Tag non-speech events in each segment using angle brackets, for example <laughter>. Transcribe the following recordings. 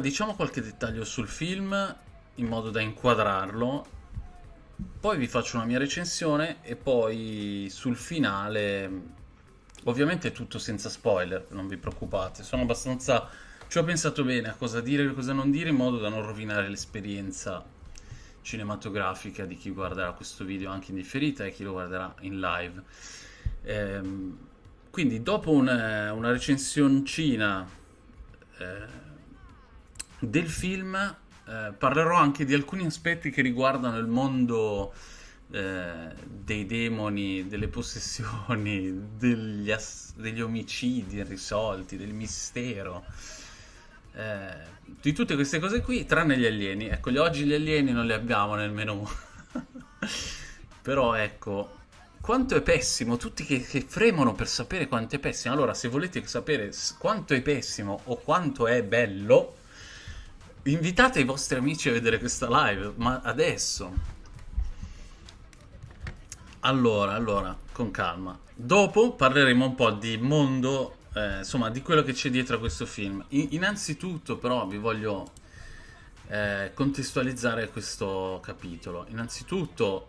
Diciamo qualche dettaglio sul film in modo da inquadrarlo, poi vi faccio una mia recensione e poi sul finale, ovviamente tutto senza spoiler, non vi preoccupate, sono abbastanza... ci ho pensato bene a cosa dire e cosa non dire in modo da non rovinare l'esperienza cinematografica di chi guarderà questo video anche in differita e chi lo guarderà in live. Ehm, quindi dopo una, una recensioncina eh, del film eh, parlerò anche di alcuni aspetti che riguardano il mondo eh, dei demoni, delle possessioni, <laughs> degli, degli, omicidi irrisolti, del mistero. Eh, di tutte queste cose qui, tranne gli alieni. Ecco, oggi gli alieni non li abbiamo nel menù. <laughs> Però ecco, quanto è pessimo, tutti che, che, fremono per sapere quanto è pessimo. Allora, se volete sapere quanto è pessimo o quanto è bello, Invitate i vostri amici a vedere questa live, ma adesso. Allora, allora, con calma. Dopo parleremo un po' di mondo, eh, insomma, di quello che c'è dietro a questo film. In innanzitutto, però, vi voglio eh, contestualizzare questo capitolo. Innanzitutto,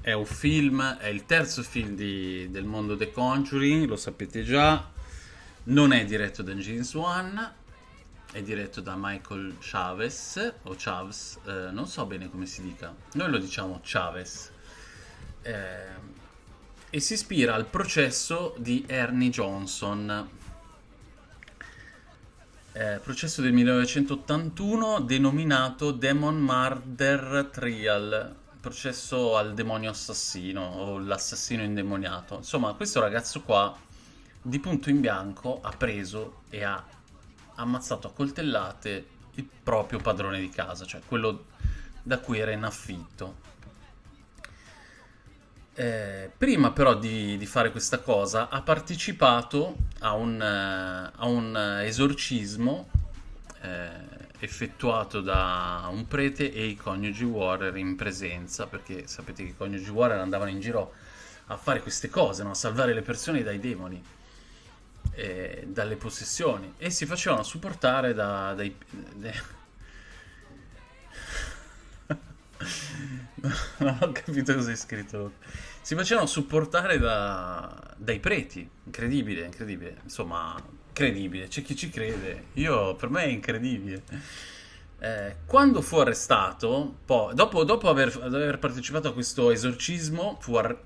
è un film, è il terzo film di, del mondo The Conjuring, lo sapete già. Non è diretto da James Wan è diretto da Michael Chavez o Chavez, eh, non so bene come si dica, noi lo diciamo Chavez, eh, e si ispira al processo di Ernie Johnson, eh, processo del 1981 denominato Demon Murder Trial, processo al demonio assassino o l'assassino indemoniato. Insomma, questo ragazzo qua di punto in bianco ha preso e ha ammazzato a coltellate il proprio padrone di casa, cioè quello da cui era in affitto. Eh, prima però di, di, fare questa cosa ha partecipato a un, uh, a un esorcismo eh, effettuato da un prete e i coniugi Warrior in presenza, perché sapete che i coniugi Warrior andavano in giro a fare queste cose, no? a salvare le persone dai demoni eh, dalle possessioni e si facevano supportare da, dai... <laughs> non ho capito cosa hai scritto. Si facevano supportare da, dai preti. Incredibile, incredibile. Insomma, credibile. C'è chi ci crede. Io, per me è incredibile. Eh, quando fu arrestato, poi, dopo, dopo aver, aver, partecipato a questo esorcismo, fu, ar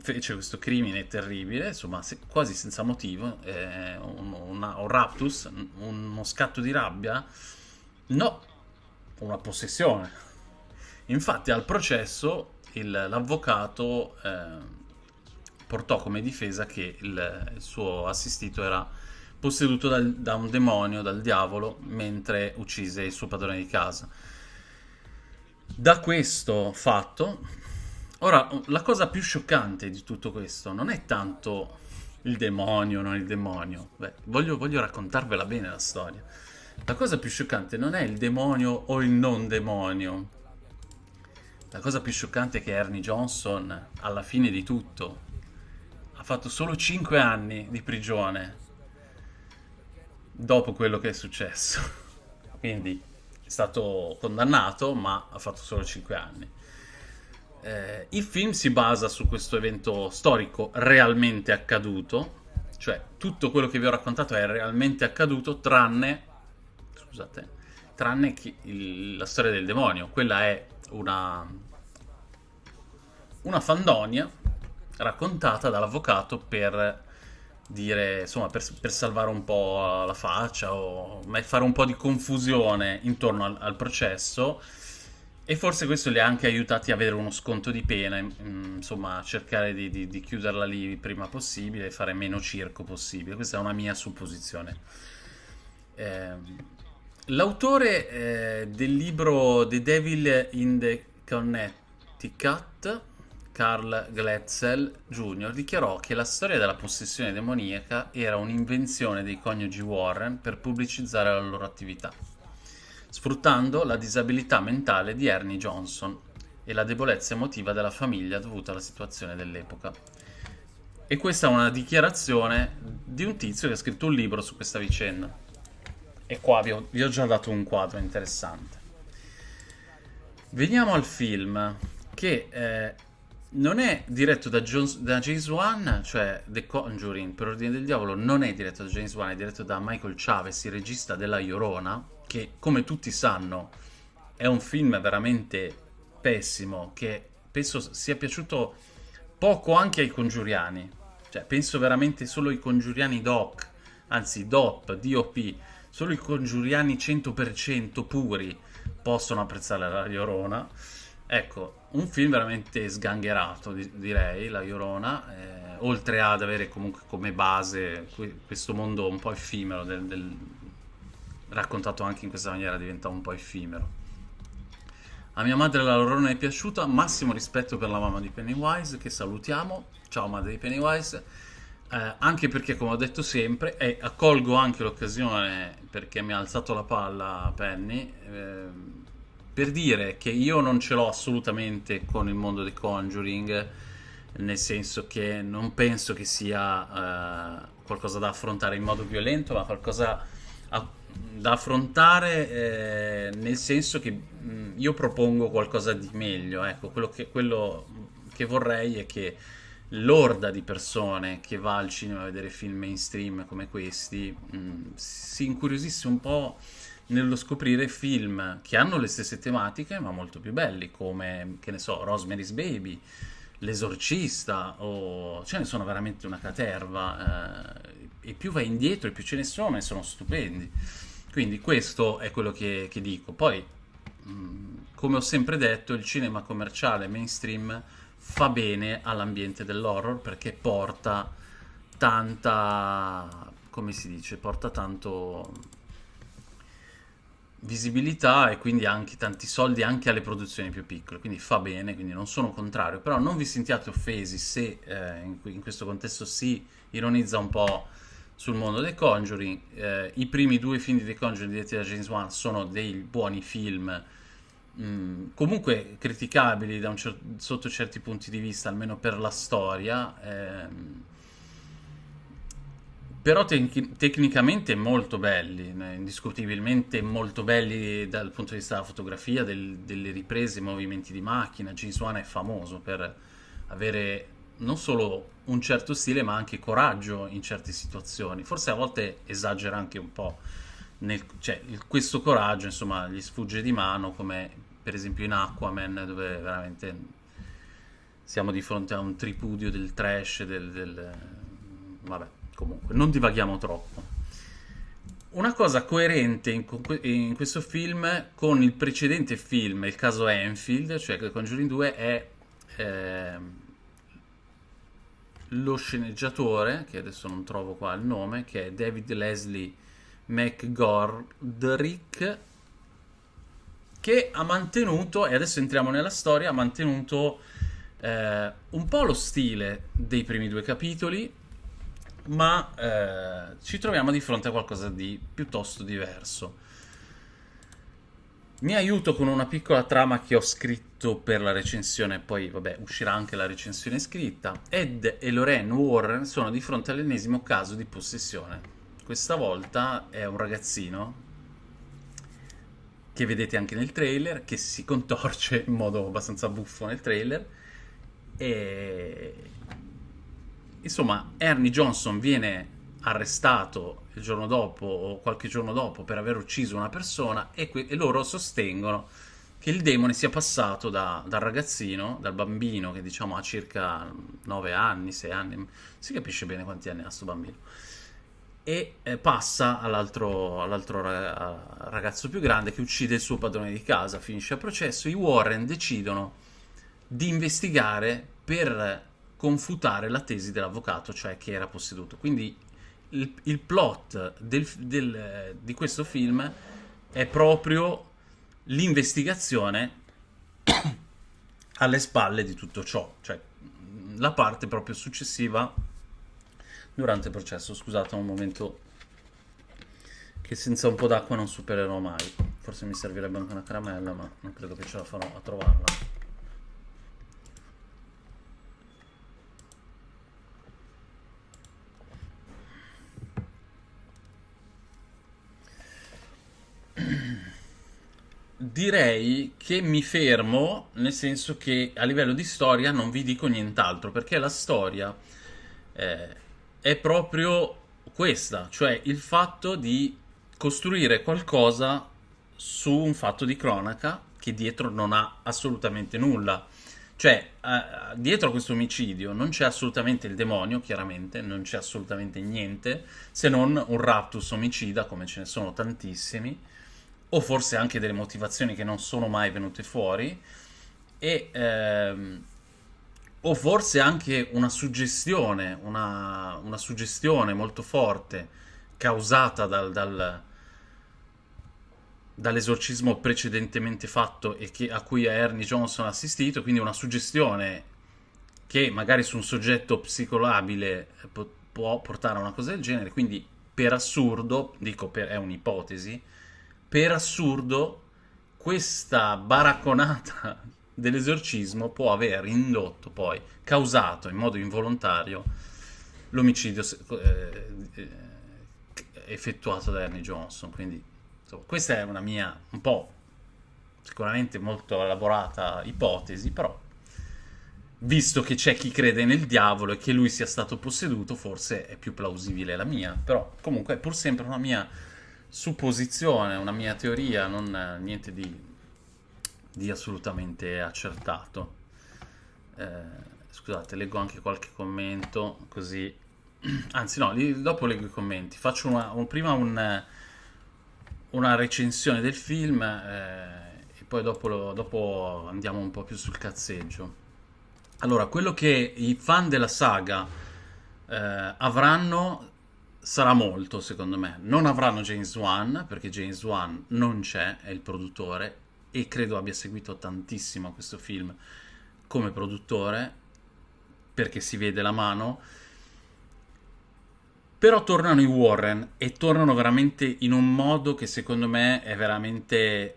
fece questo crimine terribile, insomma, se, quasi senza motivo, eh, un, una, un raptus, uno scatto di rabbia, no, una possessione. Infatti al processo l'avvocato eh, portò come difesa che il, il suo assistito era posseduto dal, da un demonio, dal diavolo, mentre uccise il suo padrone di casa. Da questo fatto Ora, la cosa più scioccante di tutto questo non è tanto il demonio non il demonio. Beh, voglio, voglio raccontarvela bene la storia. La cosa più scioccante non è il demonio o il non demonio. La cosa più scioccante è che Ernie Johnson, alla fine di tutto, ha fatto solo 5 anni di prigione dopo quello che è successo. <laughs> Quindi è stato condannato, ma ha fatto solo 5 anni. Eh, il film si basa su questo evento storico realmente accaduto, cioè tutto quello che vi ho raccontato è realmente accaduto tranne, scusate, tranne il, la storia del demonio. Quella è una, una fandonia raccontata dall'avvocato per dire, insomma, per, per, salvare un po' la faccia o fare un po' di confusione intorno al, al processo e forse questo li ha anche aiutati a avere uno sconto di pena, insomma, a cercare di, di, di chiuderla lì prima possibile e fare meno circo possibile. Questa è una mia supposizione. Eh, L'autore eh, del libro The Devil in the Connecticut, Carl Gletzel Jr., dichiarò che la storia della possessione demoniaca era un'invenzione dei coniugi Warren per pubblicizzare la loro attività sfruttando la disabilità mentale di Ernie Johnson e la debolezza emotiva della famiglia dovuta alla situazione dell'epoca. E questa è una dichiarazione di un tizio che ha scritto un libro su questa vicenda. E qua vi ho, vi ho già dato un quadro interessante. Veniamo al film, che eh, non è diretto da, Jones, da, James Wan, cioè The Conjuring per ordine del diavolo, non è diretto da James Wan, è diretto da Michael Chavez, il regista della Llorona, che come tutti sanno è un film veramente pessimo, che penso sia piaciuto poco anche ai congiuriani. Cioè, penso veramente solo ai congiuriani doc, anzi DOP, DOP, solo i congiuriani 100% puri possono apprezzare la Llorona. Ecco, un film veramente sgangherato, direi, La Llorona, eh, oltre ad avere comunque come base questo mondo un po' effimero, del, del, raccontato anche in questa maniera diventa un po' effimero. A mia madre la Llorona è piaciuta, massimo rispetto per la mamma di Pennywise, che salutiamo, ciao madre di Pennywise, eh, anche perché come ho detto sempre, e accolgo anche l'occasione perché mi ha alzato la palla Penny, eh, per dire che io non ce l'ho assolutamente con il mondo di Conjuring, nel senso che non penso che sia eh, qualcosa da affrontare in modo violento, ma qualcosa da affrontare eh, nel senso che mh, mm, io propongo qualcosa di meglio. Ecco, quello che, quello che vorrei è che l'orda di persone che va al cinema a vedere film mainstream come questi mh, mm, si incuriosisse un po' nello scoprire film che hanno le stesse tematiche ma molto più belli come, che ne so, Rosemary's Baby, L'esorcista o ce ne sono veramente una caterva eh, e più vai indietro e più ce ne sono e sono stupendi quindi questo è quello che, che dico. Poi come ho sempre detto il cinema commerciale mainstream fa bene all'ambiente dell'horror perché porta tanta come si dice porta tanto visibilità e quindi anche tanti soldi anche alle produzioni più piccole, quindi fa bene, quindi non sono contrario, però non vi sentiate offesi se eh, in, in, questo contesto si ironizza un po' sul mondo dei Conjuring, eh, i primi due film di The Conjuring diretti da James Wan sono dei buoni film, mh, mm, comunque criticabili cer- sotto certi punti di vista, almeno per la storia, ehm, però te- tecnicamente molto belli, indiscutibilmente molto belli dal punto di vista della fotografia, del, delle riprese, movimenti di macchina. James Wan è famoso per avere non solo un certo stile, ma anche coraggio in certe situazioni. Forse a volte esagera anche un po'. Nel, cioè, questo coraggio, insomma, gli sfugge di mano, come per esempio in Aquaman, dove veramente siamo di fronte a un tripudio del trash, del, del vabbè comunque, non divaghiamo troppo. Una cosa coerente in, in, questo film con il precedente film, il caso Enfield, cioè Conjuring 2, è eh, lo sceneggiatore, che adesso non trovo qua il nome, che è David Leslie McGordrick, che ha mantenuto, e adesso entriamo nella storia, ha mantenuto eh, un po' lo stile dei primi due capitoli, ma eh, ci troviamo di fronte a qualcosa di piuttosto diverso. Mi aiuto con una piccola trama che ho scritto per la recensione, poi vabbè uscirà anche la recensione scritta. Ed e Lorraine Warren sono di fronte all'ennesimo caso di possessione. Questa volta è un ragazzino che vedete anche nel trailer, che si contorce in modo abbastanza buffo nel trailer e Insomma, Ernie Johnson viene arrestato il giorno dopo o qualche giorno dopo per aver ucciso una persona e, e loro sostengono che il demone sia passato da, dal ragazzino, dal bambino che diciamo ha circa 9 anni, 6 anni, si capisce bene quanti anni ha questo bambino, e eh, passa all'altro, all'altro, ragazzo più grande che uccide il suo padrone di casa, finisce il processo, i Warren decidono di investigare per confutare la tesi dell'avvocato, cioè che era posseduto. Quindi il, il plot del, del, di questo film è proprio l'investigazione alle spalle di tutto ciò, cioè la parte proprio successiva durante il processo. Scusate un momento che senza un po' d'acqua non supererò mai. Forse mi servirebbe anche una caramella, ma non credo che ce la farò a trovarla. Direi che mi fermo, nel senso che a livello di storia non vi dico nient'altro, perché la storia eh, è proprio questa, cioè il fatto di costruire qualcosa su un fatto di cronaca che dietro non ha assolutamente nulla. Cioè, eh, dietro a questo omicidio non c'è assolutamente il demonio, chiaramente, non c'è assolutamente niente, se non un raptus omicida, come ce ne sono tantissimi, o forse anche delle motivazioni che non sono mai venute fuori, e, ehm, o forse anche una suggestione, una, una suggestione molto forte causata dal, dal dall'esorcismo precedentemente fatto e che, a cui Ernie Johnson ha assistito, quindi una suggestione che magari su un soggetto psicolabile può portare a una cosa del genere, quindi per assurdo, dico per, è un'ipotesi, per assurdo questa baracconata <laughs> dell'esorcismo può aver indotto poi, causato in modo involontario l'omicidio eh, eh, effettuato da Ernie Johnson, quindi Insomma, questa è una mia un po' sicuramente molto elaborata ipotesi, però visto che c'è chi crede nel diavolo e che lui sia stato posseduto, forse è più plausibile la mia, però comunque è pur sempre una mia supposizione, una mia teoria, non niente di, di assolutamente accertato. Eh, scusate, leggo anche qualche commento, così... <clears throat> Anzi no, dopo leggo i commenti. Faccio una, un, prima un una recensione del film eh, e poi dopo, dopo, andiamo un po' più sul cazzeggio. Allora, quello che i fan della saga eh, avranno sarà molto, secondo me. Non avranno James Wan, perché James Wan non c'è, è il produttore, e credo abbia seguito tantissimo questo film come produttore, perché si vede la mano però tornano i Warren e tornano veramente in un modo che secondo me è veramente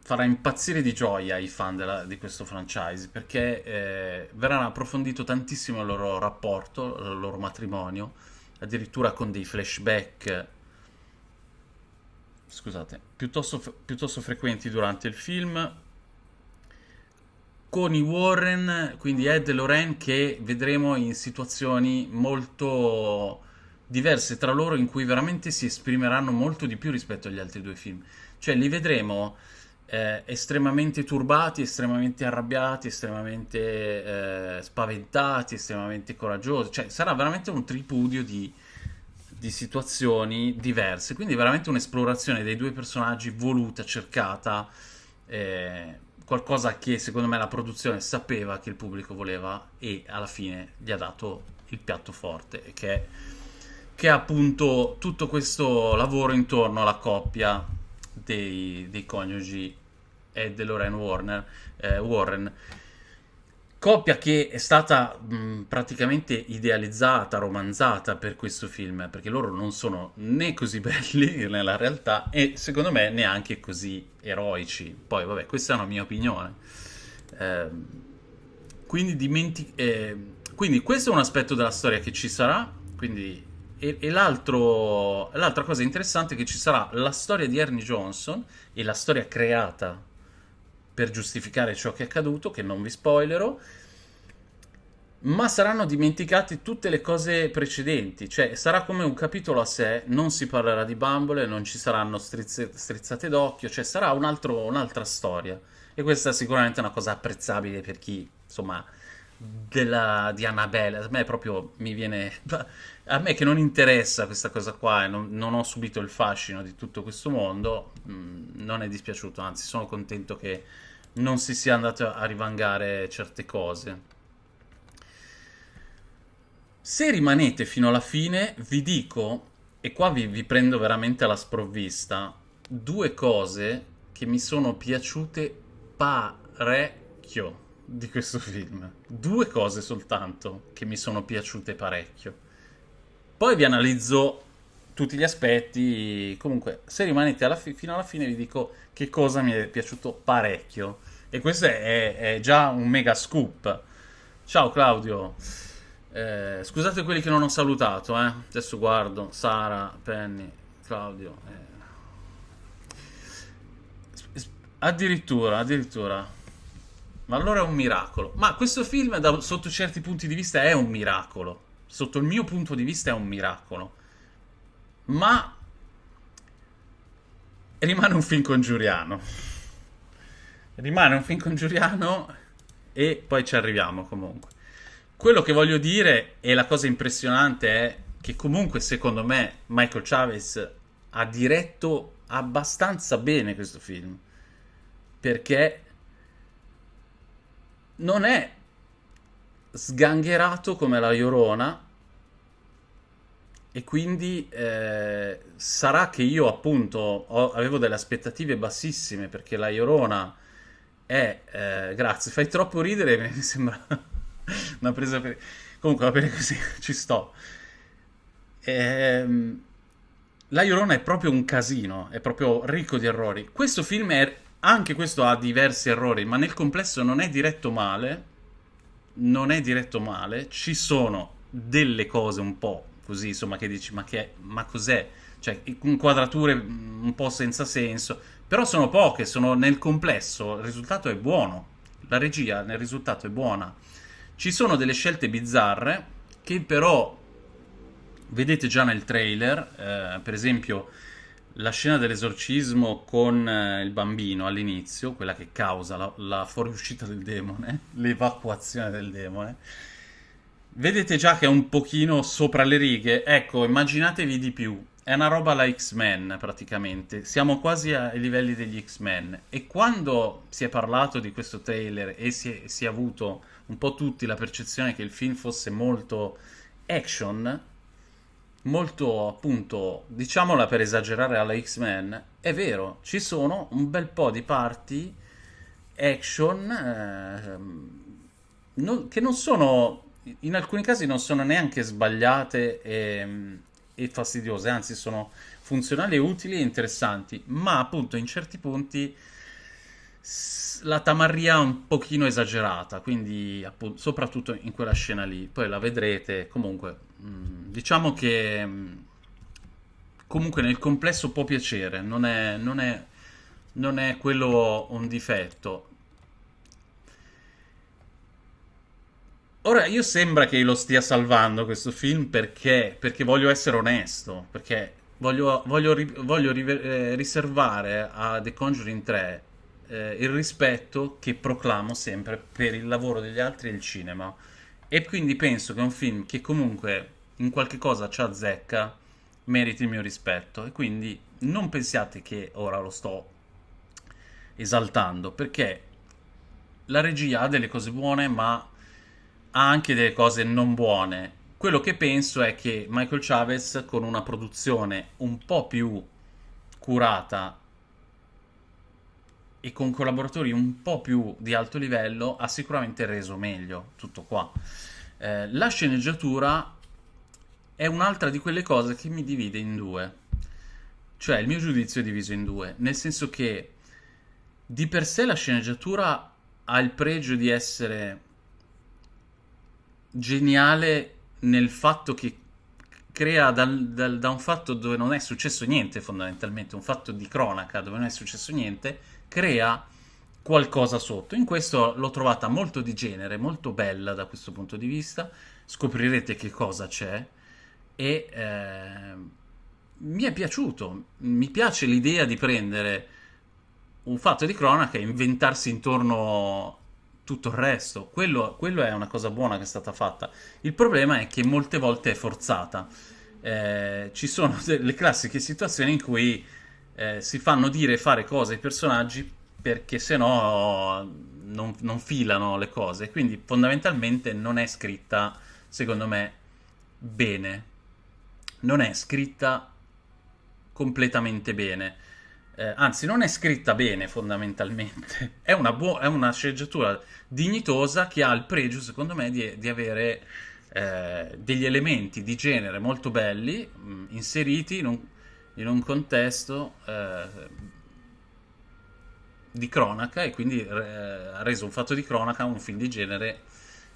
farà impazzire di gioia i fan della, di questo franchise perché eh, verrà approfondito tantissimo il loro rapporto, il loro matrimonio, addirittura con dei flashback scusate, piuttosto, piuttosto frequenti durante il film con i Warren, quindi Ed e Lorraine che vedremo in situazioni molto diverse tra loro in cui veramente si esprimeranno molto di più rispetto agli altri due film. Cioè li vedremo eh, estremamente turbati, estremamente arrabbiati, estremamente eh, spaventati, estremamente coraggiosi. Cioè sarà veramente un tripudio di, di situazioni diverse. Quindi veramente un'esplorazione dei due personaggi voluta, cercata. Eh, qualcosa che secondo me la produzione sapeva che il pubblico voleva e alla fine gli ha dato il piatto forte che è che ha appunto tutto questo lavoro intorno alla coppia dei, dei coniugi Ed e Lorraine Warner, eh, Warren. Coppia che è stata mh, praticamente idealizzata, romanzata per questo film, perché loro non sono né così belli <laughs> nella realtà e secondo me neanche così eroici. Poi vabbè, questa è una mia opinione. Eh, quindi, dimenti- eh, quindi questo è un aspetto della storia che ci sarà, quindi e, e l'altra cosa interessante è che ci sarà la storia di Ernie Johnson e la storia creata per giustificare ciò che è accaduto, che non vi spoilerò, ma saranno dimenticate tutte le cose precedenti, cioè sarà come un capitolo a sé, non si parlerà di bambole, non ci saranno strizze, strizzate d'occhio, cioè sarà un'altra storia. E questa è sicuramente una cosa apprezzabile per chi, insomma, della, di Annabelle, a me proprio mi viene... <laughs> A me che non interessa questa cosa qua e non, non ho subito il fascino di tutto questo mondo, mh, mm, non è dispiaciuto, anzi sono contento che non si sia andato a rivangare certe cose. Se rimanete fino alla fine, vi dico, e qua vi, vi prendo veramente alla sprovvista, due cose che mi sono piaciute parecchio di questo <laughs> film. Due cose soltanto che mi sono piaciute parecchio. Poi vi analizzo tutti gli aspetti. Comunque, se rimanete alla fino alla fine, vi dico che cosa mi è piaciuto parecchio. E questo è, è già un mega scoop. Ciao Claudio. Eh, scusate quelli che non ho salutato, eh. Adesso guardo. Sara, Penny, Claudio. Eh Addirittura, addirittura. Ma allora è un miracolo. Ma questo film, da- sotto certi punti di vista, è un miracolo. Sotto il mio punto di vista, è un miracolo. Ma rimane un film congiuriano. Rimane un film congiuriano e poi ci arriviamo comunque. Quello che voglio dire e la cosa impressionante è che comunque secondo me Michael Chavez ha diretto abbastanza bene questo film perché non è sgangherato come la Llorona e quindi eh, sarà che io appunto ho- avevo delle aspettative bassissime perché la Llorona è eh, grazie, fai troppo ridere <laughs> mi sembra una presa per comunque va bene così, <laughs> ci sto Ehm, la Llorona è proprio un casino, è proprio ricco di errori. Questo film è, anche questo ha diversi errori, ma nel complesso non è diretto male. Non è diretto male. Ci sono delle cose un po' così, insomma, che dici, ma, che, ma cos'è? Cioè, inquadrature un po' senza senso. Però sono poche, sono nel complesso. Il risultato è buono. La regia nel risultato è buona. Ci sono delle scelte bizzarre che però vedete già nel trailer, eh, per esempio la scena dell'esorcismo con eh, il bambino all'inizio, quella che causa la, la fuoriuscita del demone, <laughs> l'evacuazione del demone. Vedete già che è un pochino sopra le righe. Ecco, immaginatevi di più. È una roba alla X-Men praticamente. Siamo quasi ai livelli degli X-Men. E quando si è parlato di questo trailer e si è, si è avuto un po' tutti la percezione che il film fosse molto action, molto appunto, diciamola per esagerare alla X-Men, è vero, ci sono un bel po' di parti action ehm, non- che non sono, in alcuni casi non sono neanche sbagliate e, e fastidiose, anzi sono funzionali, utili e interessanti, ma appunto in certi punti la tamarria è un pochino esagerata, quindi appunto, soprattutto in quella scena lì, poi la vedrete, comunque diciamo che mm, comunque nel complesso può piacere, non è, non è, non è quello un difetto. Ora, io sembra che lo stia salvando questo film perché, perché voglio essere onesto, perché voglio, voglio voglio eh, riservare a The Conjuring 3 eh, il rispetto che proclamo sempre per il lavoro degli altri e il cinema. E quindi penso che un film che comunque in qualche cosa ci azzecca meriti il mio rispetto. E quindi non pensiate che ora lo sto esaltando, perché la regia ha delle cose buone, ma ha anche delle cose non buone. Quello che penso è che Michael Chavez, con una produzione un po' più curata e con collaboratori un po' più di alto livello, ha sicuramente reso meglio tutto qua. Eh, la sceneggiatura è un'altra di quelle cose che mi divide in due. Cioè, il mio giudizio è diviso in due, nel senso che di per sé la sceneggiatura ha il pregio di essere geniale nel fatto che crea dal- dal- da un fatto dove non è successo niente, fondamentalmente, un fatto di cronaca dove non è successo niente, crea qualcosa sotto. In questo l'ho trovata molto di genere, molto bella da questo punto di vista. Scoprirete che cosa c'è e eh, mi è piaciuto. Mi piace l'idea di prendere un fatto di cronaca e inventarsi intorno tutto il resto. Quello, quello è una cosa buona che è stata fatta. Il problema è che molte volte è forzata. Eh, ci sono <laughs> delle classiche situazioni in cui eh, si fanno dire e fare cose ai personaggi perché se no non, non filano le cose. Quindi fondamentalmente non è scritta, secondo me, bene. Non è scritta completamente bene. Eh, anzi, non è scritta bene fondamentalmente. È una, buo- è una sceneggiatura dignitosa che ha il pregio, secondo me, di, di avere eh, degli elementi di genere molto belli mh, inseriti in un, in un contesto eh, di cronaca e quindi eh, ha reso un fatto di cronaca un film di genere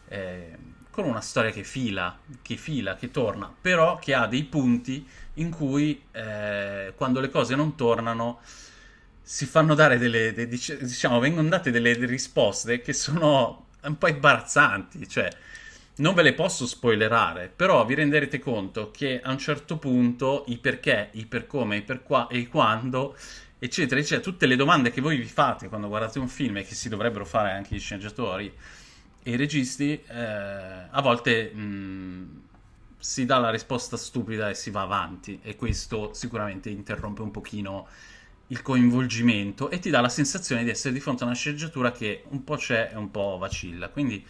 eh, con una storia che fila, che fila, che torna, però che ha dei punti in cui eh, quando le cose non tornano si fanno dare delle, de- diciamo, vengono date delle risposte che sono un po' imbarazzanti, cioè non ve le posso spoilerare, però vi renderete conto che a un certo punto i perché, i per come, i per qua e i quando, eccetera, eccetera, tutte le domande che voi vi fate quando guardate un film e che si dovrebbero fare anche gli sceneggiatori e i registi, eh, a volte mh, si dà la risposta stupida e si va avanti e questo sicuramente interrompe un pochino il coinvolgimento e ti dà la sensazione di essere di fronte a una sceneggiatura che un po' c'è e un po' vacilla. Quindi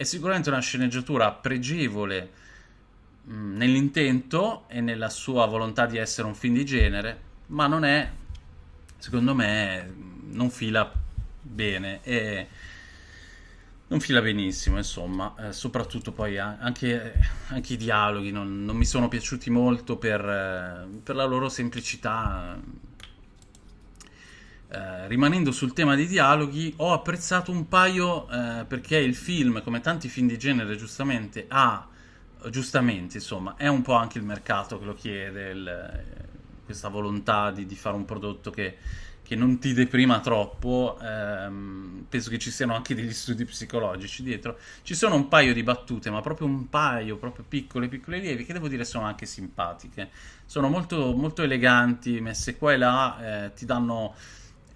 è sicuramente una sceneggiatura pregevole mm, nell'intento e nella sua volontà di essere un film di genere, ma non è, secondo me, non fila bene e non fila benissimo, insomma, eh, soprattutto poi anche, anche, i dialoghi non, non, mi sono piaciuti molto per, eh, per la loro semplicità eh, rimanendo sul tema dei dialoghi, ho apprezzato un paio eh, perché il film, come tanti film di genere, giustamente ha, giustamente insomma, è un po' anche il mercato che lo chiede, il, questa volontà di, di, fare un prodotto che, che non ti deprima troppo. Ehm, penso che ci siano anche degli studi psicologici dietro. Ci sono un paio di battute, ma proprio un paio, proprio piccole, piccole lievi, che devo dire sono anche simpatiche. Sono molto, molto eleganti, messe qua e là, eh, ti danno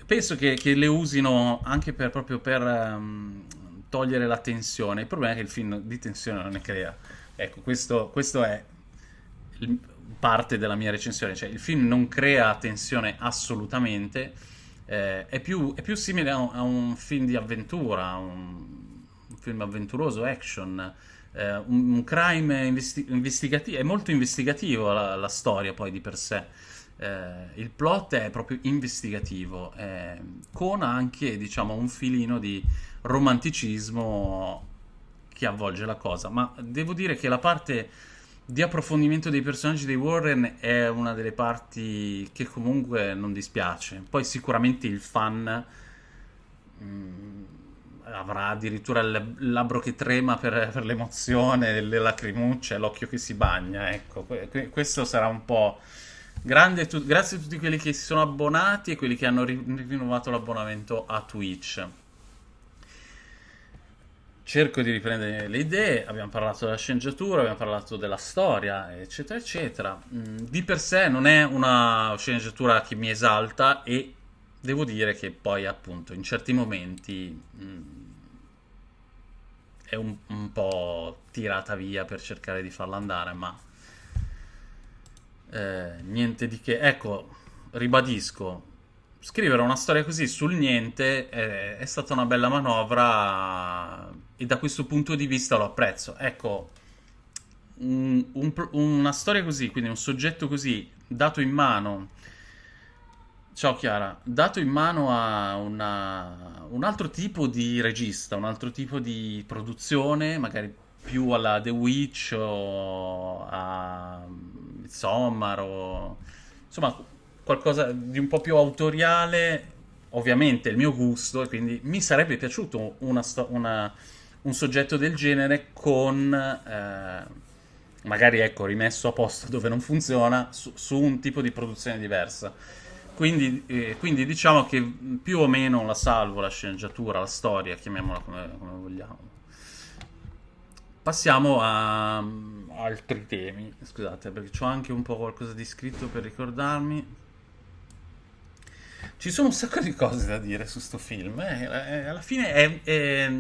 penso che, che, le usino anche per, proprio per um, togliere la tensione. Il problema è che il film di tensione non ne crea. Ecco, questo, questo è il, parte della mia recensione. Cioè, il film non crea tensione assolutamente. Eh, è, più, è, più, simile a un, a un film di avventura, un, un film avventuroso, action. Eh, un, un, crime investi- investigativo. È molto investigativo la, la storia poi di per sé eh, il plot è proprio investigativo, eh, con anche diciamo un filino di romanticismo che avvolge la cosa, ma devo dire che la parte di approfondimento dei personaggi dei Warren è una delle parti che comunque non dispiace. Poi sicuramente il fan mh, mm, avrà addirittura il labbro che trema per, per l'emozione, le lacrimucce, l'occhio che si bagna, ecco, questo sarà un po' tu- grazie a tutti quelli che si sono abbonati e quelli che hanno ri- rinnovato l'abbonamento a Twitch. Cerco di riprendere le idee, abbiamo parlato della sceneggiatura, abbiamo parlato della storia, eccetera, eccetera. Mm, di per sé non è una sceneggiatura che mi esalta e devo dire che poi appunto in certi momenti mm, è un, un po' tirata via per cercare di farla andare, ma eh, niente di che. Ecco, ribadisco, scrivere una storia così sul niente è, è, stata una bella manovra e da questo punto di vista lo apprezzo. Ecco, un, un, una storia così, quindi un soggetto così, dato in mano... Ciao Chiara, dato in mano a una, un altro tipo di regista, un altro tipo di produzione, magari più alla The Witch o a Midsommar insomma qualcosa di un po' più autoriale, ovviamente il mio gusto, e quindi mi sarebbe piaciuto una, una, un soggetto del genere con eh, magari ecco rimesso a posto dove non funziona su, su un tipo di produzione diversa. Quindi, eh, quindi, diciamo che più o meno la salvo, la sceneggiatura, la storia, chiamiamola come, come vogliamo. Passiamo a um, altri temi. Scusate, perché ho anche un po' qualcosa di scritto per ricordarmi. Ci sono un sacco di cose da dire su sto film. Eh, eh, alla fine è, è...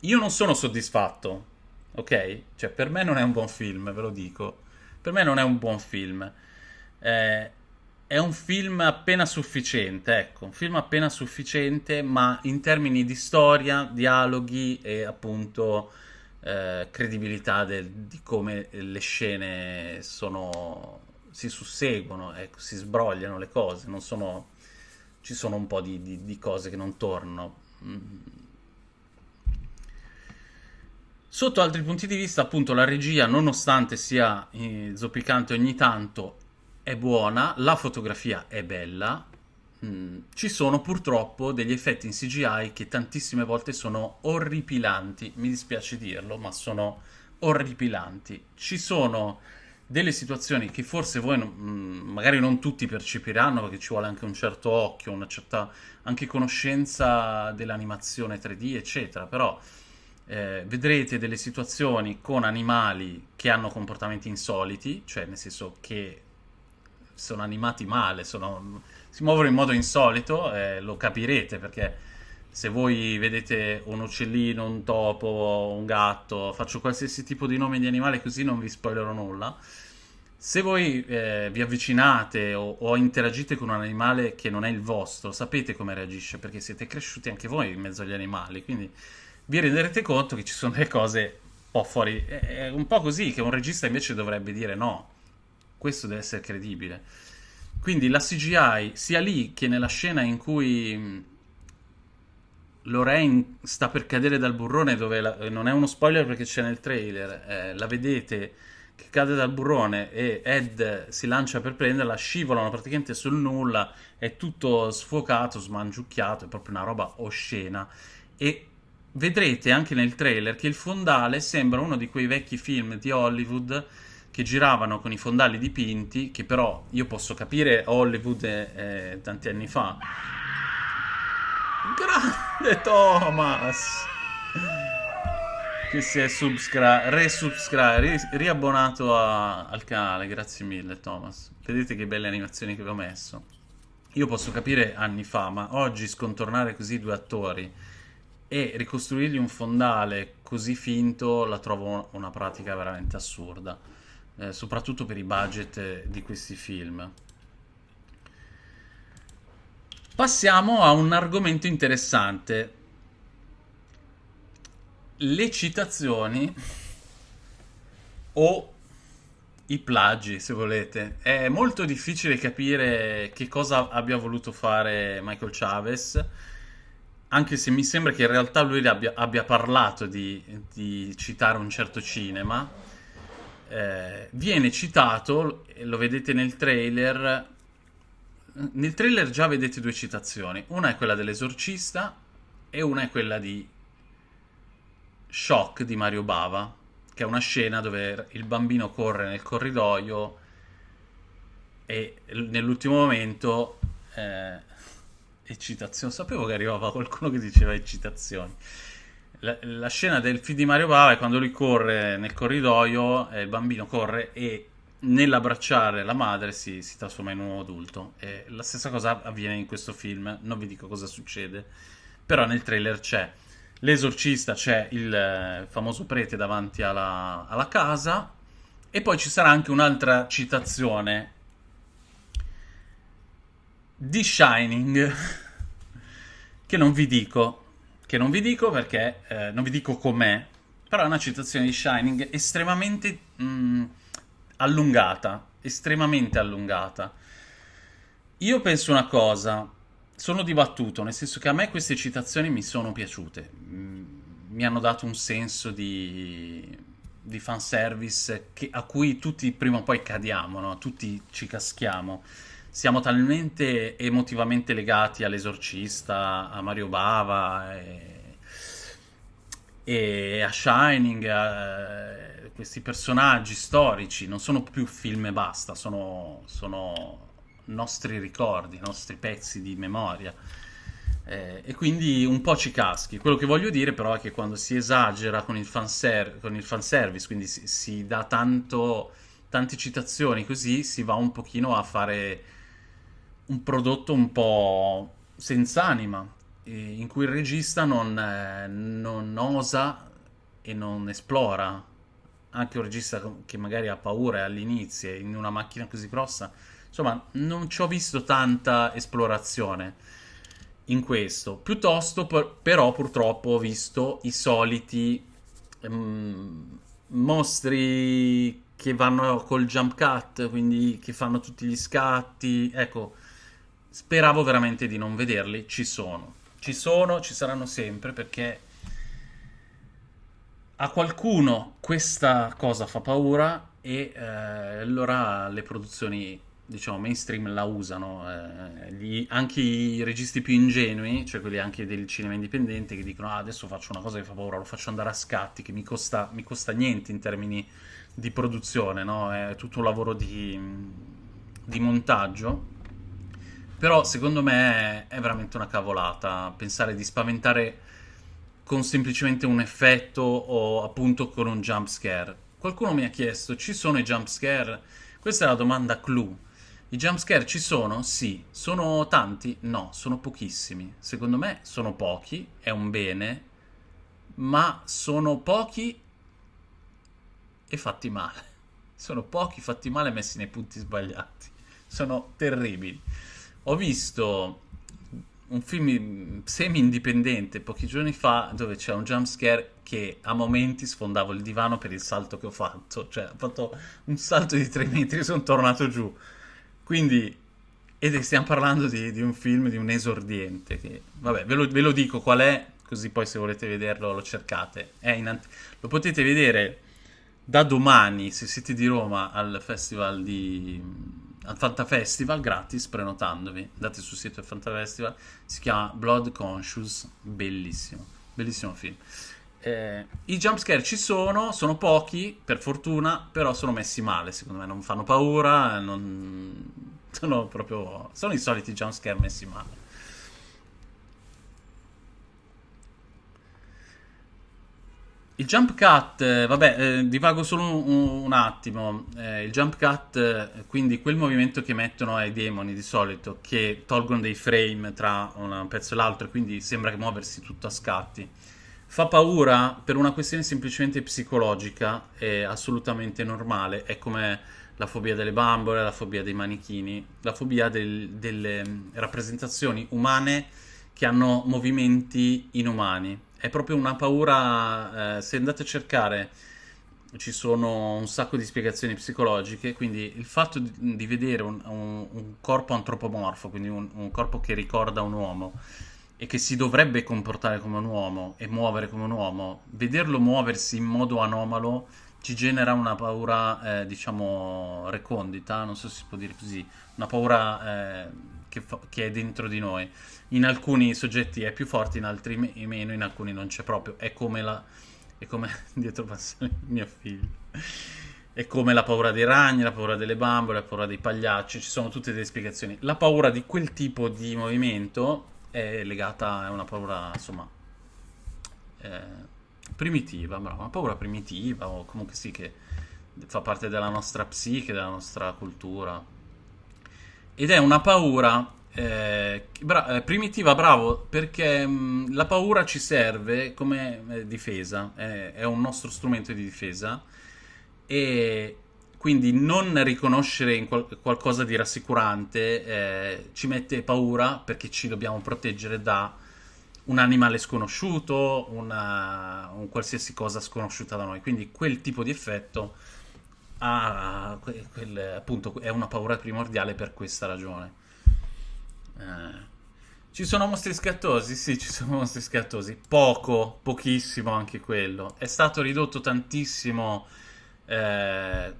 io non sono soddisfatto, ok? Cioè, per me non è un buon film, ve lo dico. Per me non è un buon film. Eh, è un film appena sufficiente, ecco, un film appena sufficiente, ma in termini di storia, dialoghi e appunto eh, credibilità del, di come le scene sono, si susseguono, ecco, si sbrogliano le cose, non sono, ci sono un po' di, di, di cose che non tornano. Sotto altri punti di vista, appunto, la regia, nonostante sia eh, zoppicante ogni tanto, è buona, la fotografia è bella, Mm, ci sono purtroppo degli effetti in CGI che tantissime volte sono orripilanti, mi dispiace dirlo, ma sono orripilanti. Ci sono delle situazioni che forse voi non- mh, magari non tutti percepiranno perché ci vuole anche un certo occhio, una certa anche conoscenza dell'animazione 3D, eccetera, però eh, vedrete delle situazioni con animali che hanno comportamenti insoliti, cioè nel senso che sono animati male, sono- si muovono in modo insolito, eh, lo capirete perché se voi vedete un uccellino, un topo, un gatto, faccio qualsiasi tipo di nome di animale così non vi spoilerò nulla. Se voi eh, vi avvicinate o, o interagite con un animale che non è il vostro, sapete come reagisce perché siete cresciuti anche voi in mezzo agli animali, quindi vi renderete conto che ci sono delle cose un po' fuori. È un po' così che un regista invece dovrebbe dire no, questo deve essere credibile. Quindi la CGI, sia lì che nella scena in cui mh, Lorraine sta per cadere dal burrone, dove la- non è uno spoiler perché c'è nel trailer, eh, la vedete che cade dal burrone e Ed si lancia per prenderla, scivolano praticamente sul nulla, è tutto sfocato, smangiucchiato, è proprio una roba oscena. E vedrete anche nel trailer che il fondale sembra uno di quei vecchi film di Hollywood che giravano con i fondali dipinti, che però io posso capire Hollywood eh, eh, tanti anni fa. Grande Thomas! Che si è subscri- resubscri- ri- riabbonato a- al canale, grazie mille Thomas. Vedete che belle animazioni che vi ho messo. Io posso capire anni fa, ma oggi scontornare così due attori e ricostruirgli un fondale così finto la trovo una pratica veramente assurda, eh, soprattutto per i budget eh, di questi film. Passiamo a un argomento interessante. Le citazioni o i plagi, se volete. È molto difficile capire che cosa abbia voluto fare Michael Chavez, anche se mi sembra che in realtà lui abbia, abbia parlato di, di citare un certo cinema. Eh, viene citato, lo vedete nel trailer. Nel trailer già vedete due citazioni. Una è quella dell'esorcista e una è quella di Shock di Mario Bava, che è una scena dove il bambino corre nel corridoio e nell'ultimo momento eh, eccitazione. Sapevo che arrivava qualcuno che diceva eccitazioni. La, la scena del film di Mario Bava è quando lui corre nel corridoio, eh, il bambino corre e nell'abbracciare la madre si, si trasforma in un uomo adulto. E la stessa cosa avviene in questo film, non vi dico cosa succede, però nel trailer c'è l'esorcista, c'è il eh, famoso prete davanti alla, alla casa e poi ci sarà anche un'altra citazione di Shining <laughs> che non vi dico, che non vi dico perché eh, non vi dico com'è, però è una citazione di Shining estremamente mh, allungata, estremamente allungata. Io penso una cosa, sono dibattuto, nel senso che a me queste citazioni mi sono piaciute, Mm, mi hanno dato un senso di, di fanservice che- a cui tutti prima o poi cadiamo, no? Tutti ci caschiamo. Siamo talmente emotivamente legati all'Esorcista, a Mario Bava e, e a Shining, a questi personaggi storici, non sono più film e basta, sono, sono nostri ricordi, nostri pezzi di memoria. Eh, e quindi un po' ci caschi. Quello che voglio dire però è che quando si esagera con il fanser- con il fanservice, quindi si, si dà tanto, tante citazioni così, si va un pochino a fare un prodotto un po' senza anima, in cui il regista non, eh, non osa e non esplora. Anche un regista che magari ha paura all'inizio in una macchina così grossa, insomma, non ci ho visto tanta esplorazione in questo. Piuttosto, per- però, purtroppo ho visto i soliti ehm, mostri che vanno col jump cut, quindi che fanno tutti gli scatti. Ecco, speravo veramente di non vederli. Ci sono, ci sono, ci saranno sempre perché a qualcuno questa cosa fa paura e eh, allora le produzioni, diciamo, mainstream la usano. eh, gli- anche i registi più ingenui, cioè quelli anche del cinema indipendente, che dicono "Ah, adesso faccio una cosa che fa paura, lo faccio andare a scatti, che mi costa, mi costa niente in termini di produzione, no? È tutto un lavoro di, di montaggio. Però secondo me è veramente una cavolata pensare di spaventare con semplicemente un effetto o appunto con un jump scare. Qualcuno mi ha chiesto, ci sono i jump scare? Questa è la domanda clou. I jumpscare ci sono? Sì. Sono tanti? No, sono pochissimi. Secondo me sono pochi, è un bene, ma sono pochi e fatti male. <laughs> Sono pochi fatti male messi nei punti sbagliati. Sono terribili. Ho visto un film semi-indipendente pochi giorni fa dove c'è un jumpscare che a momenti sfondavo il divano per il salto che ho fatto. Cioè, ho fatto un salto di 3 metri e sono tornato giù. Quindi, ed stiamo parlando di, di, un film di un esordiente. Che, vabbè, ve lo, ve lo, dico qual è, così poi se volete vederlo lo cercate. Ant- lo potete vedere da domani, se siete di Roma, al festival di al Fantafestival gratis prenotandovi. Andate sul sito del Fantafestival, si chiama Blood Conscious, bellissimo, bellissimo film. Eh, I jumpscare ci sono, sono pochi, per fortuna, però sono messi male, secondo me non fanno paura, non... sono proprio... sono i soliti jumpscare messi male. Il jump cut, eh, vabbè, eh, divago solo un, un attimo. Eh, il jump cut, eh, quindi quel movimento che mettono ai demoni di solito, che tolgono dei frame tra un pezzo e l'altro, quindi sembra muoversi tutto a scatti. Fa paura per una questione semplicemente psicologica, è assolutamente normale. È come la fobia delle bambole, la fobia dei manichini, la fobia del, delle mm, rappresentazioni umane che hanno movimenti inumani è proprio una paura, eh, se andate a cercare ci sono un sacco di spiegazioni psicologiche, quindi il fatto di, di vedere un, un, un, corpo antropomorfo, quindi un, un, corpo che ricorda un uomo e che si dovrebbe comportare come un uomo e muovere come un uomo, vederlo muoversi in modo anomalo ci genera una paura, eh, diciamo, recondita, non so se si può dire così, una paura eh, che, fa, che, è dentro di noi. In alcuni soggetti è più forte, in altri me- meno, in alcuni non c'è proprio. È come la... è come... <laughs> dietro passa mio figlio. È come la paura dei ragni, la paura delle bambole, la paura dei pagliacci, ci sono tutte delle spiegazioni. La paura di quel tipo di movimento è legata a una paura, insomma... Eh, primitiva, bravo, una paura primitiva o comunque sì che fa parte della nostra psiche, della nostra cultura. Ed è una paura eh, bra- eh, primitiva, bravo, perché mh, la paura ci serve come eh, difesa, è un nostro strumento di difesa e quindi non riconoscere qual- qualcosa di rassicurante eh, ci mette paura perché ci dobbiamo proteggere da un animale sconosciuto, una, un qualsiasi cosa sconosciuta da noi. Quindi quel tipo di effetto ha, quel, appunto, è una paura primordiale per questa ragione. Eh, ci sono mostri scattosi? Sì, ci sono mostri scattosi. Poco, pochissimo anche quello. È stato ridotto tantissimo. Eh,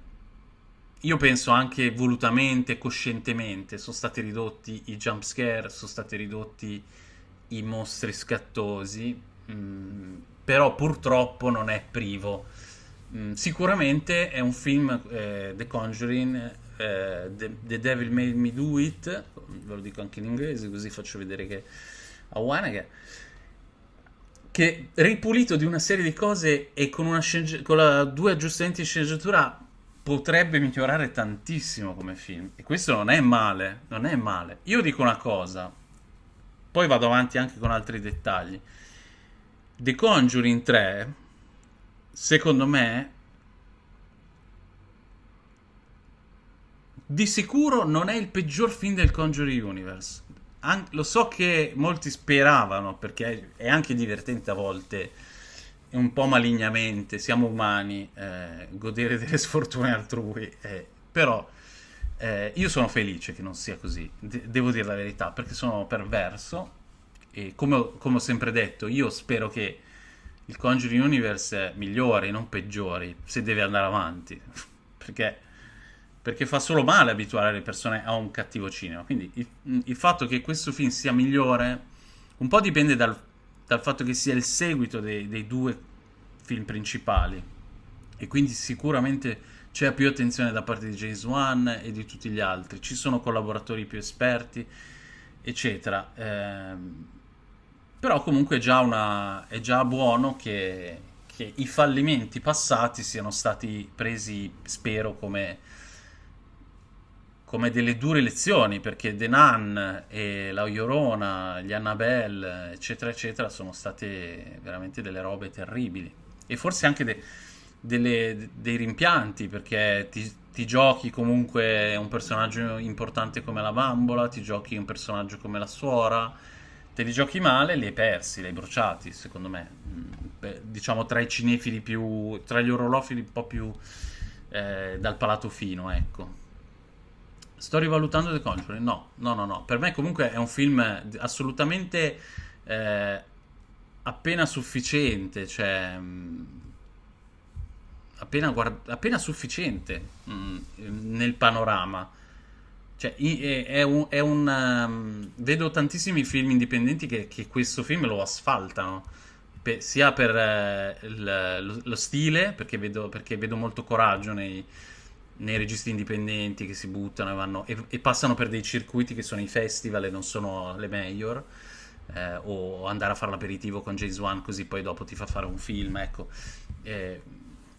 io penso anche volutamente, coscientemente. Sono stati ridotti i jump scare, sono stati ridotti i mostri scattosi, mm, però purtroppo non è privo. Mm, sicuramente è un film, eh, The Conjuring, eh, The, The, Devil Made Me Do It, ve lo dico anche in inglese così faccio vedere che a Wanege, che ripulito di una serie di cose e con, una sceneggi- con la, due aggiustamenti di sceneggiatura potrebbe migliorare tantissimo come film. E questo non è male, non è male. Io dico una cosa, poi vado avanti anche con altri dettagli. The Conjuring 3, secondo me, di sicuro non è il peggior film del Conjuring Universe. An- lo so che molti speravano, perché è anche divertente a volte, un po' malignamente, siamo umani, eh, godere delle sfortune altrui, eh, però eh, io sono felice che non sia così, De- devo dire la verità, perché sono perverso e come, come, ho sempre detto, io spero che il Conjuring Universe migliori, non peggiori, se deve andare avanti, <laughs> perché, perché, fa solo male abituare le persone a un cattivo cinema. Quindi il, il fatto che questo film sia migliore un po' dipende dal, dal fatto che sia il seguito dei, dei due film principali e quindi sicuramente c'è più attenzione da parte di James Wan e di tutti gli altri, ci sono collaboratori più esperti, eccetera. Eh, però comunque è già, una, è già buono che, che, i fallimenti passati siano stati presi, spero, come, come delle dure lezioni, perché The Nun e La Llorona, gli Annabelle, eccetera, eccetera, sono state veramente delle robe terribili. E forse anche de, delle, dei rimpianti, perché ti, ti giochi comunque un personaggio importante come la bambola, ti giochi un personaggio come la suora, te li giochi male, li hai persi, li hai bruciati, secondo me. Mm, beh, diciamo tra i cinefili più, tra gli orolofili un po' più eh, dal palato fino, ecco. Sto rivalutando The Conjuring? No, no, no, no. Per me comunque è un film assolutamente eh, appena sufficiente, cioè... Mm, appena, guard- appena sufficiente mh, mm, nel panorama. Cioè, è, un, è un um, vedo tantissimi film indipendenti che, che, questo film lo asfaltano, per, sia per uh, il, lo, lo, stile, perché vedo, perché vedo molto coraggio nei, nei, registi indipendenti che si buttano e, vanno, e, e, passano per dei circuiti che sono i festival e non sono le major, eh, o andare a fare l'aperitivo con James Wan così poi dopo ti fa fare un film, ecco. Eh,